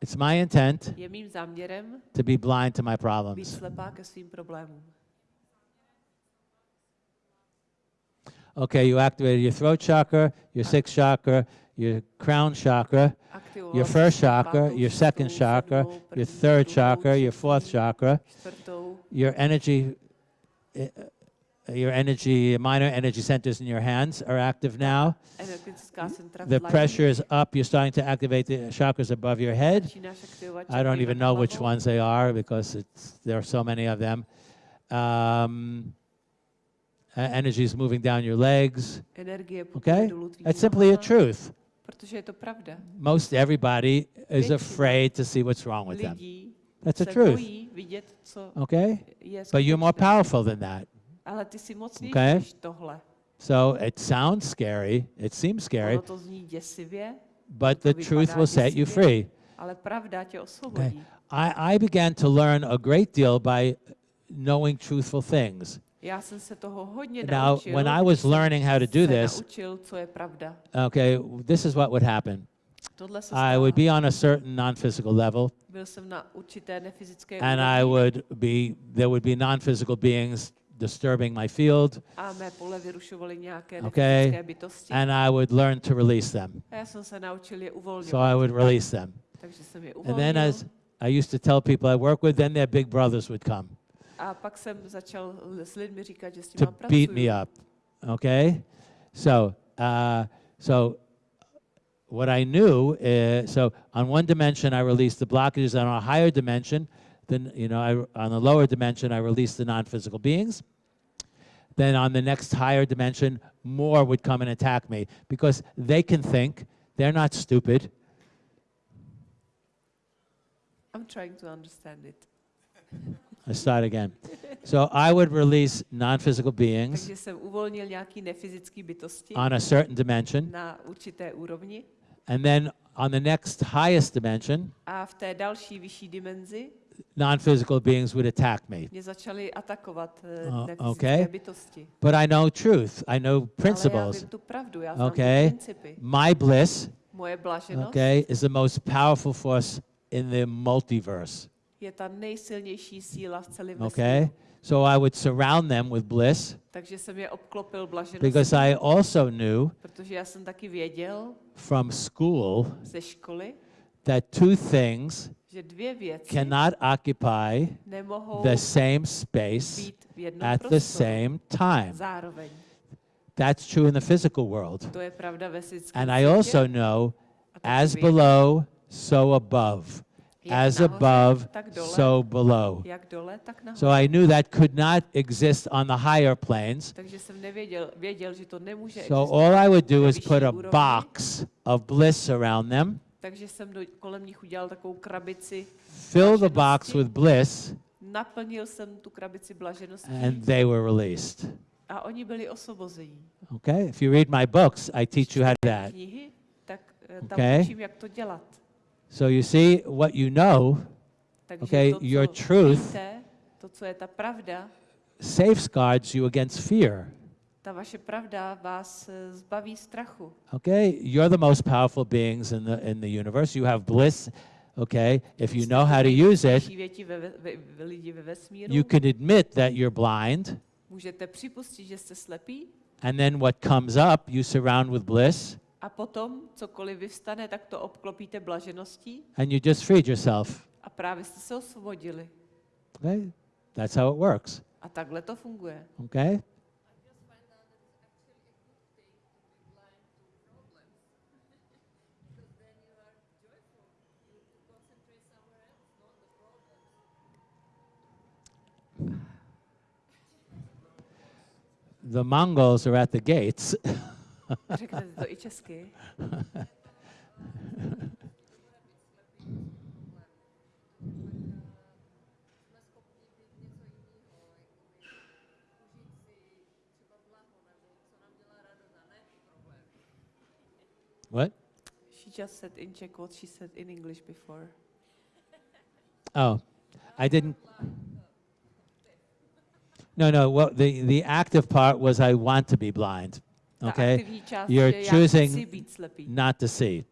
It's my intent Je mým záměrem to be blind to my být problems. slepá ke svým problémům. Okay, you activated your throat chakra, your sixth chakra, your crown chakra, your first chakra, pátou, your second šestou, chakra, sedmou, your první, third druhou, chakra, your fourth chakra, čtvrtou, your energy uh, your energy minor energy centers in your hands are active now. The pressure is up. You're starting to activate the chakras above your head. I don't even know which ones they are because there are so many of them. Um, uh, energy is moving down your legs. Okay? That's simply a truth. Most everybody is afraid to see what's wrong with them. That's the truth. Okay? But you're more powerful than that. Ale ty jsi mocnější Okay. tohle. So it sounds scary. It seems scary, Ono to zní děsivě, but the truth will set you free. ale pravda tě osvobodí. I, I began to learn a great deal by knowing truthful things. Já jsem se toho hodně Now, naučil. when I was learning how to do this, naučil, co je pravda. okay, this is what would happen. Tohle se I would be on a certain non-physical level, Byl jsem na určité nefyzické and I would be there would be non-physical beings disturbing my field, a mé pole vyrušovaly nějaké Okay. bytosti. and I would learn to release them. A já jsem se naučil je uvolňovat. So I would release them. Takže jsem je And then, as I used to tell people I work with, then their big brothers would come a pak jsem začal s lidmi říkat, že s to beat me up. Okay, so uh, so what I knew is so on one dimension I released the blockages, on a higher dimension, then you know I, on the lower dimension I released the non-physical beings. Then on the next higher dimension, more would come and attack me because they can think. They're not stupid. I'm trying to understand it. I start again. So I would release non-physical beings Takže jsem uvolnil nějaký nefyzický bytosti on a certain dimension, na and then on the next highest dimension, non-physical beings would attack me. mě začaly atakovat uh, okay. bytosti. But I know truth. I know principles. pravdu, Okay. My bliss, okay, is the most powerful force in the multiverse. je ta nejsilnější síla v celém Okay? vesmíru. So I would surround them with bliss Takže jsem je obklopil blažeností, because I also knew protože jsem taky věděl from school ze školy, that two things cannot occupy the same space at the same time. zároveň. That's true in the physical world. To je pravda ve fyzickém And I also know as below, so above. As above, so below. jak dole, tak nahoře. So I knew that could not exist on the higher planes. Takže jsem nevěděl, věděl, že to nemůže So all I would do is put a box of bliss around them, Takže jsem do, kolem nich udělal takovou krabici, fill the box Blaženosti. with bliss, naplnil jsem tu krabici blažeností and they were released. a oni byli osvobození. Okay? If you read my books, I teach you how to that. Knihy, tak eh, tam Okay. učím, jak to dělat. So you see, what you know Takže Okay, to, your truth- víte, to, co je ta pravda, safeguards you against fear. Ta vaše pravda vás eh, zbaví strachu. Okay? You're the most powerful beings in the, in the universe. You have bliss. Okay? If you know how to use it, you can admit that you're blind. Můžete připustit, že jste slepí And then what comes up, you surround with bliss, a potom cokoliv vyvstane, tak to obklopíte blažeností and you just freed yourself. a právě jste se osvobodili. Okay? That's how it works. A takhle to funguje. Okay? The Mongols are at the gates. Řeknete to i česky. What? She just said in Czech what she said in English before. Oh, I didn't. No, no. What the the active part was I want to be blind. Okay, You're choosing chci být slepý. not to see.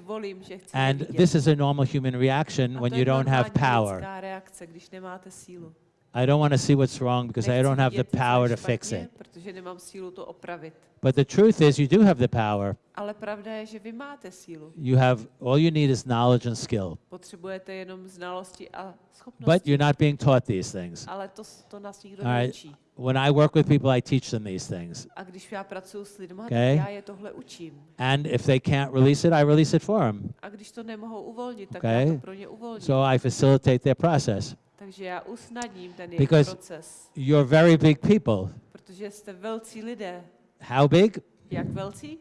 Volím, And this is a normal human reaction A when you don't have power. reakce, když nemáte sílu. I don't want to see what's wrong because I don't have the vidět, co je power to fix it. Protože nemám sílu to opravit. But the truth is, you do have the power. Ale pravda je, že vy máte sílu. You have all you need is knowledge and skill. Potřebujete jenom znalosti a But you're not being taught these things. Ale to, to nás nikdo All right. When I work with people, I teach them these things. A když já pracuji s lidmi, Okay. já je tohle učím. And if they can't release it, I release it for them. A když to nemohou uvolnit, tak Okay. já to pro ně uvolním. So I facilitate their process. Takže já usnadním ten jejich Because- proces. You're very big people. Protože jste velcí lidé. How big? Jak velcí?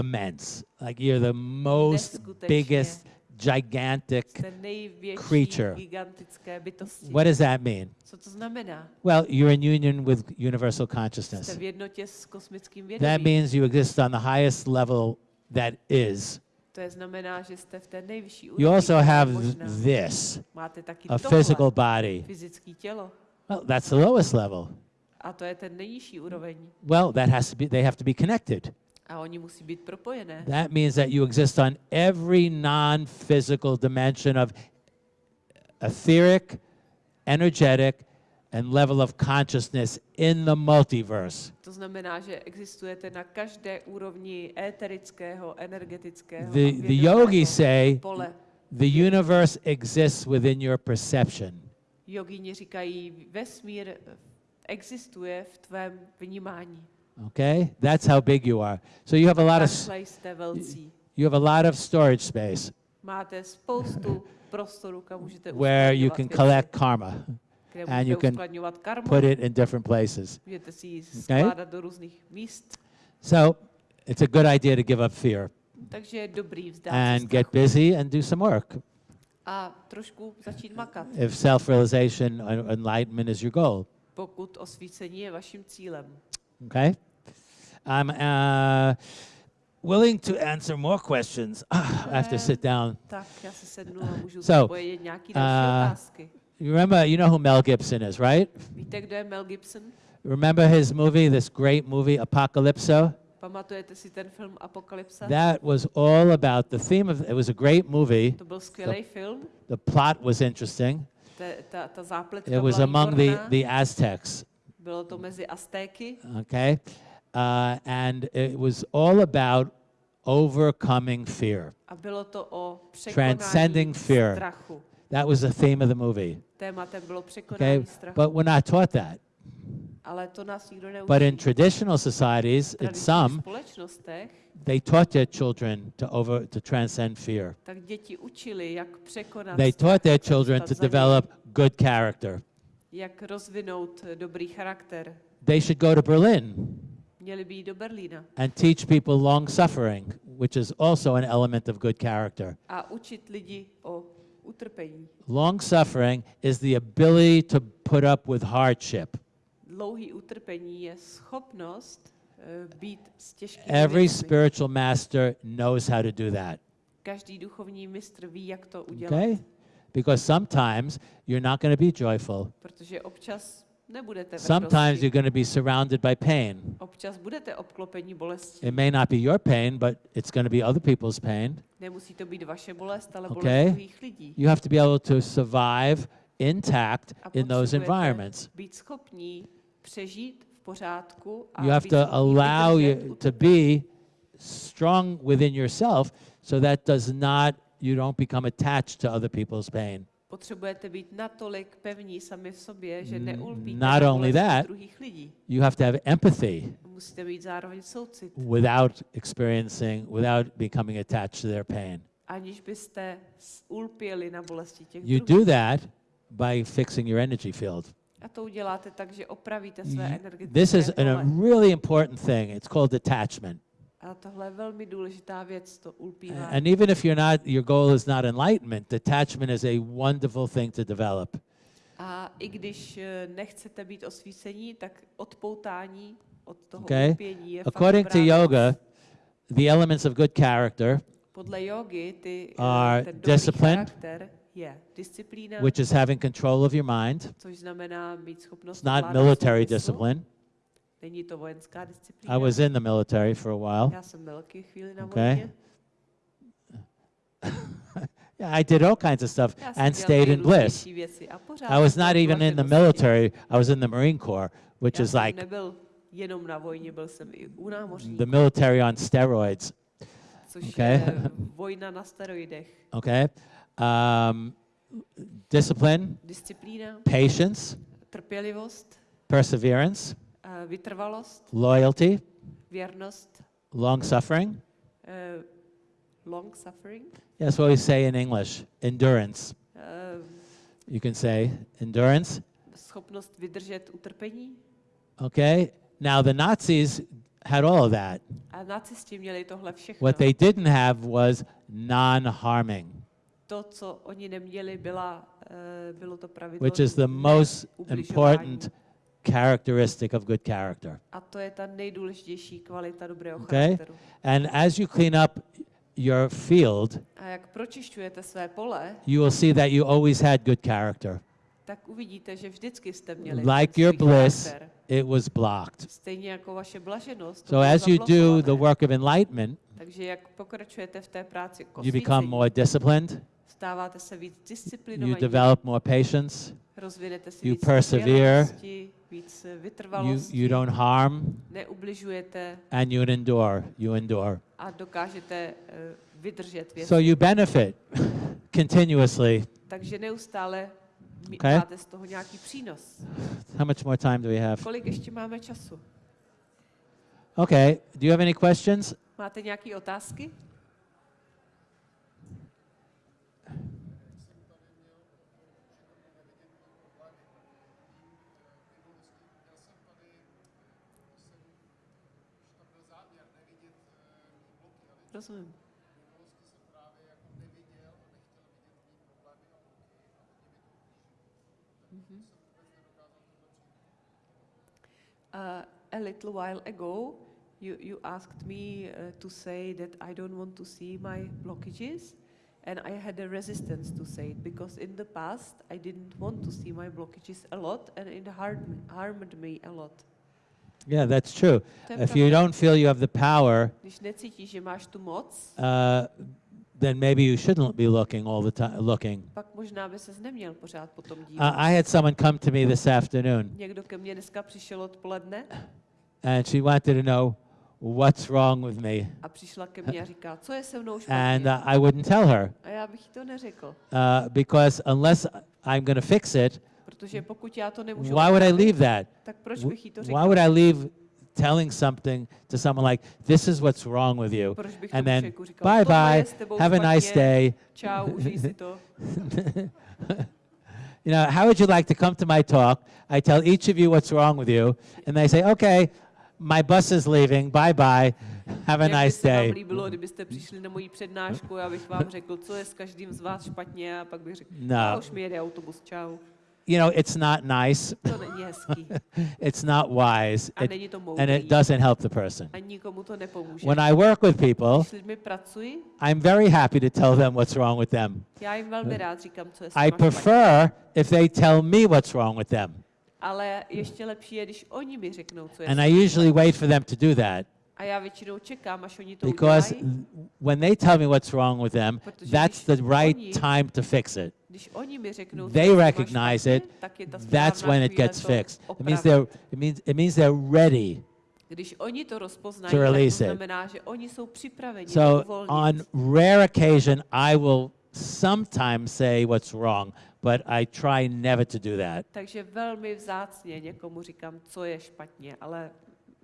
Immense. Like you're the most Neskutečně. biggest, gigantic. Creature. gigantické bytosti. What does that mean? Co to znamená? Well, you're in union with universal consciousness. v jednotě s kosmickým That means you exist on the highest level that is. To je znamená, že jste v té nejvyšší You also have this, Máte taky a physical body. Well, that's the lowest level. A to je ten nejnižší úroveň. Well, that has to be, they have to be connected. A oni musí být propojené. That means that you exist on every non physical dimension of etheric, energetic, and level of consciousness in the multiverse. To znamená, že existujete na každé úrovni éterického, energetického The, the yogis say pole. the universe exists within your perception. Jogíni říkají, vesmír eh, existuje v tvém vnímání. Okay? That's how big you are. So you have a lot of s- Takhle jste velcí. you have a lot of storage space Máte spoustu prostoru, kam můžete where you can collect karma, and you can put it in different places. můžete si ji Okay. skládat do různých míst. So it's a good idea to give up fear Takže je dobrý vzdát se and get busy and do some work a trošku začít makat, if self-realization and enlightenment is your goal. pokud osvícení je vaším cílem. Okay? I'm uh, willing to answer more questions. I have to sit down. Tak já se sednu a můžu So, odpovědět nějaké další uh. You remember, you know who Mel Gibson is, right? Víte, kdo je Mel Gibson? Remember his movie, this great movie, Apocalypso? Pamatujete si ten film Apokalypsa? That was all about the theme of it was a great movie. To byl skvělý film. The plot was interesting. Ta, ta, ta zápletka It was among the, the Aztecs, Bylo to mezi Aztéky okay? Uh, and it was all about overcoming fear. a bylo to o překonání Transcending fear. strachu. That was the theme of the movie. Tématem bylo překonání Okay? strachu. But we're not taught that. Ale to nás nikdo neučí. But in traditional societies, in some, they taught their children to over to transcend fear. tak děti učili, jak překonat They taught their children to develop good character. jak rozvinout eh, dobrý charakter. They should go to Berlin Měli by do Berlína and teach people long suffering, which is also an element of good character. a učit lidi o utrpení. Long suffering is the ability to put up with hardship. Dlouhý utrpení je schopnost eh, být s těžkými Every spiritual master knows how to do that. Každý duchovní mistr ví, jak to udělat. Okay? Because sometimes you're not going to be joyful. Protože občas nebudete v Sometimes you're going to be surrounded by pain. Občas budete obklopeni bolestí. It may not be your pain, but it's going to be other people's pain. Nemusí to být vaše bolest, ale Okay. druhých lidí. You have to be able to survive intact in those environments. být schopní přežít v pořádku a You have to allow you to be strong within yourself so that does not you don't become attached to other people's pain. Potřebujete být natolik pevní sami v sobě, že neulpíte not only that, druhých lidí. You have to have empathy Musíte mít zároveň soucit, without experiencing without becoming attached to their pain. aniž byste ulpěli na bolesti těch You druhých. do that by fixing your energy field. A to uděláte tak, že opravíte své energetické This is pole. a really important thing. It's called detachment. A tohle je velmi důležitá věc, to ulpívání. And even if you're not, your goal is not enlightenment, detachment is a wonderful thing to develop. A i když eh, nechcete být osvícení, tak odpoutání od toho Okay? ulpění je According to yoga, the elements of good character, Podle jogy ty, eh, are discipline, which is having control of your mind. což znamená mít schopnost It's not military discipline. Není to vojenská disciplína. I was in the military for a while. Já jsem chvíli na Okay. Yeah, I did all kinds of stuff and stayed in bliss. Věci a pořád I was not even in the military. I was in the Marine Corps, which is like nebyl jenom na vojně, byl jsem i u námořníků, the military on steroids. okay. je vojna na steroidech. Okay. Um, discipline, patience, perseverance, vytrvalost, loyalty, věrnost, long suffering. eh, long suffering, That's what we say in English. Endurance. eh, You can say endurance. schopnost vydržet utrpení. Okay. Now the Nazis had all of that. A nacisti měli tohle všechno. What they didn't have was non-harming, To, co oni neměli, byla, eh, bylo to pravidlo which is the most important characteristic of good character. A to je ta nejdůležitější kvalita dobrého Okay. charakteru. And as you clean up your field, A jak pročišťujete své pole, you will see that you always had good character. tak uvidíte, že vždycky jste měli Like your bliss, charakter. it was blocked. Stejně jako vaše blaženost. So as you do the work of enlightenment, Takže jak pokračujete v té práci you become more disciplined, stáváte se víc you disciplinovaní, develop more patience, rozvinete si you víc persevere, víc you, you don't harm, neubližujete and you endure. You endure. a dokážete eh, vydržet věci. So you benefit continuously. Takže neustále Okay. máte z toho nějaký přínos. How much more time do we have? Kolik ještě máme času? Okay. Do you have any questions? Máte nějaké otázky? Uh, a little while ago, you, you asked me uh, to say that I don't want to see my blockages, and I had a resistance to say it because in the past I didn't want to see my blockages a lot, and it harmed, harmed me a lot. Yeah, that's true. If you don't feel you have the power, Když necítíš, že máš tu moc, uh, then maybe you shouldn't be looking all the time. Looking. pak možná by ses neměl pořád potom Uh. I had someone come to me this afternoon, Někdo ke mně dneska přišel odpoledne and she wanted to know what's wrong with me, a přišla ke mně a říká, co je se mnou and uh, I wouldn't tell her A já bych to neřekl. uh, because unless I'm going to fix it, Protože pokud já to nemůžu Why would I leave that? tak proč bych jí to Why řekl? would I leave telling something to someone like, this is what's wrong with you? And then, bye bye, have a nice day. You know, how would you like to come to my talk? I tell each of you what's wrong with you, and they say, okay, my bus is leaving, bye bye, have a nice se vám day. líbilo, kdybyste přišli na moji přednášku, já bych vám řekl, co je s každým z vás špatně a pak bych řekl, No. už mi jede autobus, čau. You know, it's not nice, To není hezký it's not wise, it, and it doesn't help the person. A nikomu to nepomůže. When I work with people, Když s lidmi pracuji, I'm very happy to tell them what's wrong with them. já jim velmi rád říkám, co je s I prefer if they tell me what's wrong with them. Ale ještě lepší je, když oni mi řeknou, co je And I usually wait for them to do that A já většinou čekám, až oni to because udělají. when they tell me what's wrong with them, Protože that's když the oni- right time to fix it. Když oni mi řeknou, co They recognize špatně, it, tak je ta That's správná when it chvíle gets to fixed. It means opravit. they're it means it means they're ready. Když oni to rozpoznají, to tak to release it. znamená, že oni jsou připraveni So uvolnit. on rare occasion I will sometimes say what's wrong, but I try never to do that. Takže velmi vzácně někomu říkám, co je špatně, ale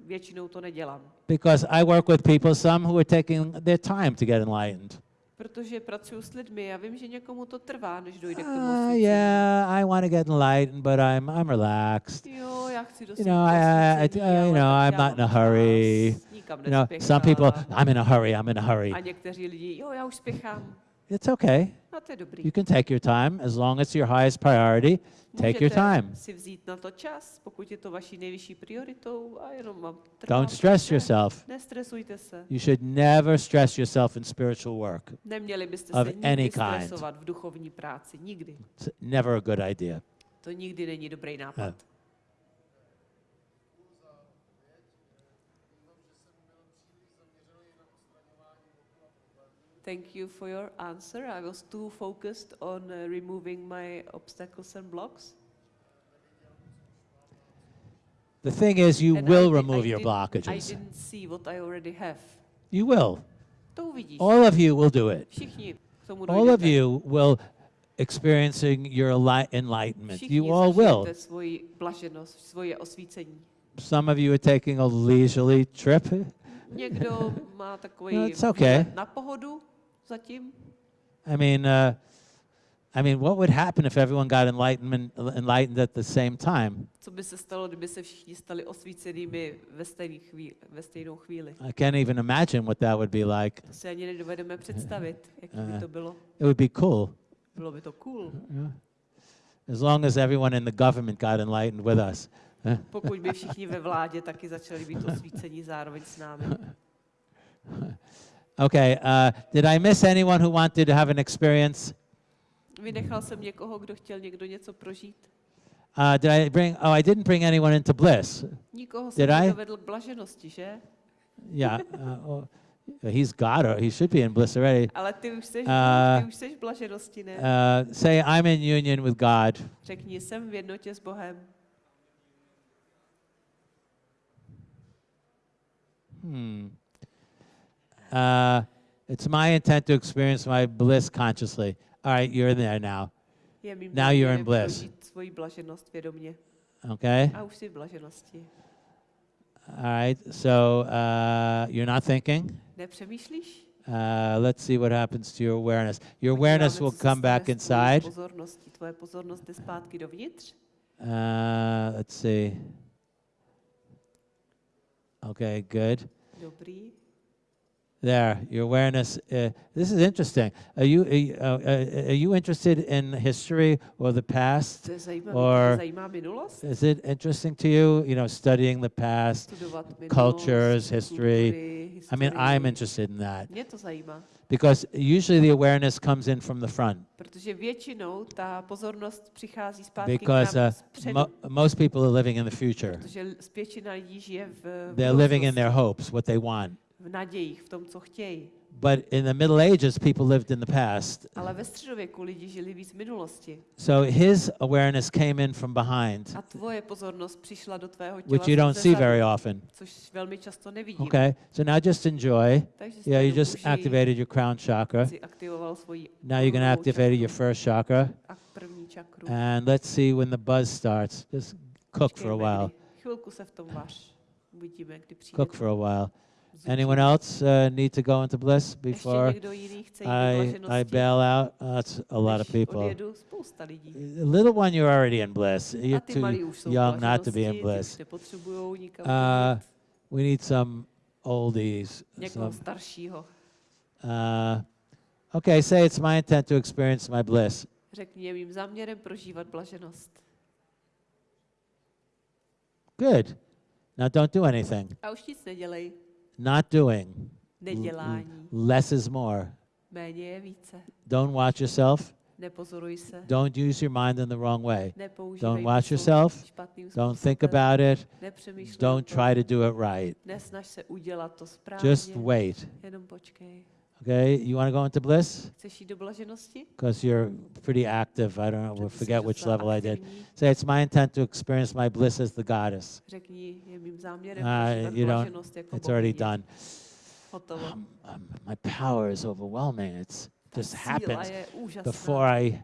většinou to nedělám. Because I work with people some who are taking their time to get enlightened. Protože pracuji s lidmi a vím, že někomu to trvá, než dojde k tomu Uh, yeah, I want to get enlightened, but I'm I'm relaxed. Jo, já chci You know, I- I- I- you know, I'm not in a hurry. You know, some people. I'm in a hurry, I'm in a hurry. A někteří lidi, jo, já už spěchám. It's okay. A to je dobrý. You can take your time as long as your highest priority. Take your Můžete time. si vzít na to čas, pokud je to vaší nejvyšší prioritou a jenom vám trvá Don't stress dobře. yourself. Nestresujte se. You should never stress yourself in spiritual work. Neměli byste Of se nikdy any kind. v duchovní práci. Nikdy. It's never a good idea. To nikdy není dobrý nápad. Ne. Thank you for your answer. I was too focused on uh, removing my obstacles and blocks. The thing is, you And will di- remove your did- I blockages. didn't see what I already have. You will. All of you will do it. Všichni k tomu All of you will experiencing your enlightenment. You all will. zažijete svoji blaženost, svoje osvícení. Some of you are taking a leisurely trip. Někdo má takový No, it's okay. Zatím. I mean, uh, I mean, what would happen if everyone got enlightenment, enlightened at the same time? Co by se stalo, kdyby se všichni stali osvícenými ve, stejný chvíli, ve stejnou chvíli? I can't even imagine what that would be like. To si ani nedovedeme představit, jak by Eh. to bylo. It would be cool. Bylo by to cool, As long as everyone in the government got enlightened with us. pokud by všichni ve vládě taky začali být osvícení zároveň s námi. Okay, uh, did I miss anyone who wanted to have an experience? Vynechal jsem někoho, kdo chtěl někdo něco prožít? Uh, did I bring, oh, I didn't bring anyone into bliss. Nikoho Did jsem I? nedovedl k blaženosti, že? Yeah, uh, oh, he's got her. He should be in bliss already. Ale ty už seš, Eh, ty už seš v blaženosti, ne? Uh, say, I'm in union with God. Řekni, jsem v jednotě s Bohem. Hmm. Uh, it's my intent to experience my bliss consciously. All right, you're in there now. Je mým Now you're in bliss. prožít svoji blaženost vědomě. Okay? A už jsi v blaženosti. All right, so uh, you're not thinking? Nepřemýšlíš? Uh, let's see what happens to your awareness. Your awareness Podíváme, will co se come stane back inside. Pozorností. Tvoje pozornost jde zpátky dovnitř. Uh, let's see. Okay, good. Dobrý. There, your awareness. Uh, this is interesting. Are you are you, uh, uh, are you interested in history or the past? To je zajímavé. Or- Tě zajímá minulost? Is it interesting to you? You know, studying the past. Cultures, history. I mean. I'm interested in that Mě to zajímá, because usually the awareness comes in from the front. protože většinou ta pozornost přichází zpátky Because uh, mo- most people are living in the future. protože l- většina lidí žije v, v They're living in their hopes, what they want. V nadějích, v tom, co chtějí. But in the Middle Ages, people lived in the past. Ale ve středověku lidi žili víc v minulosti. So his awareness came in from behind, A tvoje pozornost přišla do tvého těla which you don't see very often. což velmi často nevidím. Okay, so now just enjoy. Takže Yeah, you just activated your crown chakra. aktivoval svoji Now you're going to activate your first chakra. a první čakru. And let's see when the buzz starts. Just cook for a while. Chvilku se v tom vař. Uvidíme, kdy přijde. Cook for a while. Anyone else uh, need to go into bliss before někdo jiný chce jít do I, I bail out? Uh, that's a lot of people. The little one, you're already in bliss. You're too malí už jsou v young not to be in bliss. už nepotřebujou nikam Uh, we need some oldies. Some, uh, okay, say it's my intent to experience my bliss. Řekni, je mým záměrem prožívat blaženost. Good. Now don't do anything. A už nic nedělej. Not doing. Nedělání. Mm, mm. Less is more. Méně je více. Don't watch yourself. Nepozoruj se. Don't use your mind in the wrong way. Nepoužívej Don't watch yourself. Don't think about it. Don't try to do it right. Nesnaž se udělat to správně. Just wait. Jenom počkej. Okay? You want to go into bliss? Chceš jít do blaženosti? Because you're pretty active. I don't know, we'll forget which level I did. Say, it's my intent to experience my bliss as the goddess. Řekni, je mým záměrem Uh, you don't, it's already done. Um, um, my power is overwhelming. It's just happens before I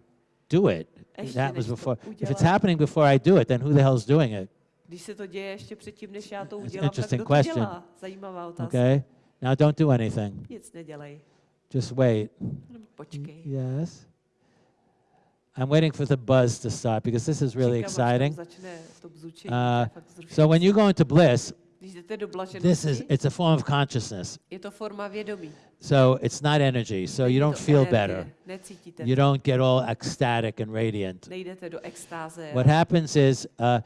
do it. It Ještě happens než to before. If it's happening before I do it, then who the hell's doing it? Když se to děje ještě předtím, než já to udělám, tak interesting kdo to question. dělá? Zajímavá otázka. Okay? Now don't do anything. Nic nedělej. Just wait. Yes. I'm waiting for the buzz to start because this is really Čekám, až tam exciting. Začne to bzučení, Uh, to je fakt So when you go into bliss, Když jdete do blaženosti, this is it's a form of consciousness. je to forma vědomí. So it's not energy. So you don't feel better. You don't get all ecstatic and radiant. Nejdete do extáze. What happens is uh,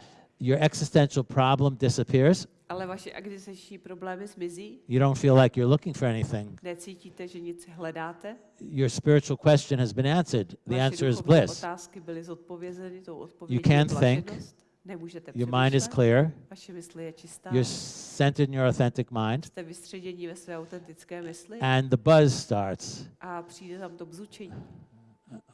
your existential problem disappears. Ale vaše existenční problémy zmizí. You don't feel like you're looking for anything. Necítíte, že nic hledáte. Your spiritual question has been answered. The answer is bliss. otázky byly zodpovězeny, tou odpovědí can't je think. Nemůžete Your mind is clear. Vaše mysl je čistá. You're centered in your authentic mind. Jste vystředění ve své autentické mysli And the buzz starts. a přijde tam to bzučení.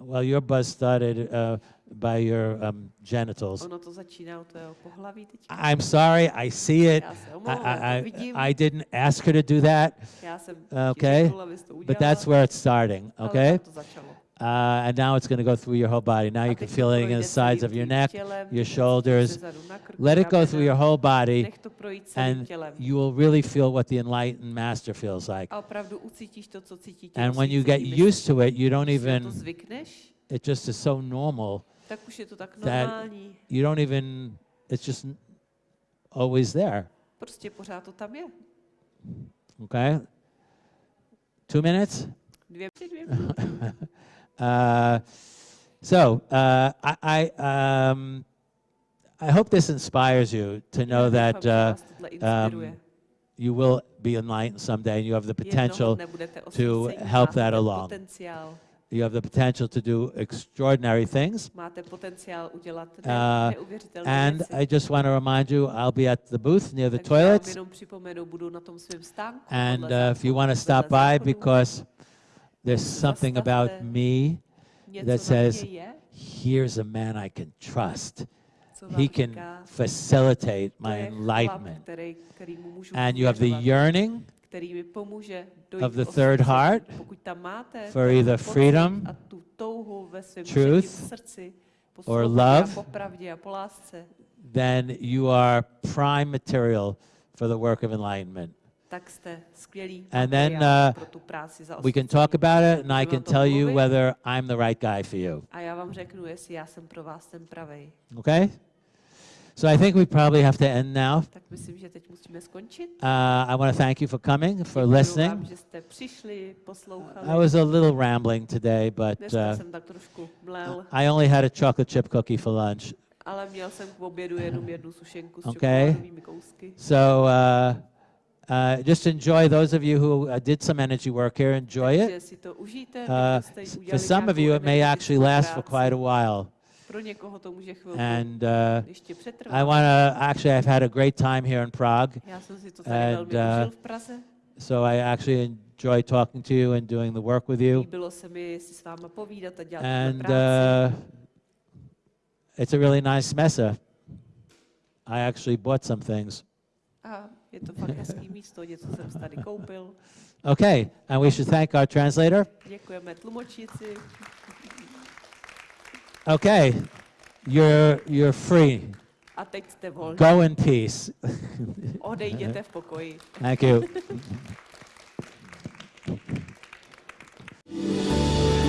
Well, your buzz started uh, by your um, genitals. Ono to začíná u tvého pohlaví teď. I'm sorry, I see it. Já se I, omlouvám, to I, vidím. I, I didn't ask her to do that, Já jsem okay, ti řekl, abys to but that's where it's starting, ale okay? tam to začalo. Uh, and now it's going to go through your whole body. Now you can feel it in the sides of your neck, your shoulders. zezadu na krku, Let it go through your whole body, Nech to projít celým and you will really feel what the enlightened master feels like. A opravdu ucítíš to, co cítí tělo And when you get used to it, you don't Když si na to even, it just is so normal. tak už je to tak that- You don't even, it's just always there, Prostě pořád to tam je. okay? Two minutes? Dvě, dvě minuty. Uh, so uh, I, I, um, I hope this inspires you to know doufám, that uh, inspiruje. you will be enlightened someday, and you have the potential. to help that along. Potenciál, You have the potential to do extraordinary things. Uh, And. I just want to remind you, I'll be at the booth near the toilets. budu na tom svém stánku. And uh, if you want to stop by, because there's something about me, that says, here's a man I can trust. He can facilitate my enlightenment. který, který mu můžu And you have the yearning který mi pomůže dojít of the third heart Pokud tam máte for either freedom, a tu touhu ve svém truth, třetím srdci, po or love, po pravdě a po lásce, then you are prime material for the work of enlightenment. Tak jste skvělý And then, materiál uh, pro tu práci za We can osvícení. talk about it, and I Můžeme o can tom tell you mluvit whether I'm the right guy for you. A já vám řeknu, jestli já jsem pro vás ten pravej. Okay? So I think we probably have to end now. Tak myslím, že teď musíme skončit. Uh, I want to thank you for coming, for Děkuju listening. vám, že jste přišli, poslouchali. I was a little rambling today, but Dneska uh, jsem tak trošku mlel, I only had a chocolate chip cookie for lunch. ale měl jsem k obědu jenom jednu sušenku s Okay. čokoládovými kousky. So uh, uh, just enjoy those of you who uh, did some energy work here, enjoy it. Takže si to užijte. Uh, pokud jste s- udělali for some of you, it may actually last for quite a while. Pro někoho to může chvilku And uh, I want to actually, I've had a great time here in Prague. Já jsem si to tady and, uh, užil v Praze. So I actually enjoy talking to you and doing the work with you. Líbilo se mi si s váma povídat a dělat And uh, it's a really nice mesa. I actually bought some things. Okay, and we should thank our translator. Okay, you're, you're free. A teď jste. Go in peace. Odejděte v pokoji. Thank you.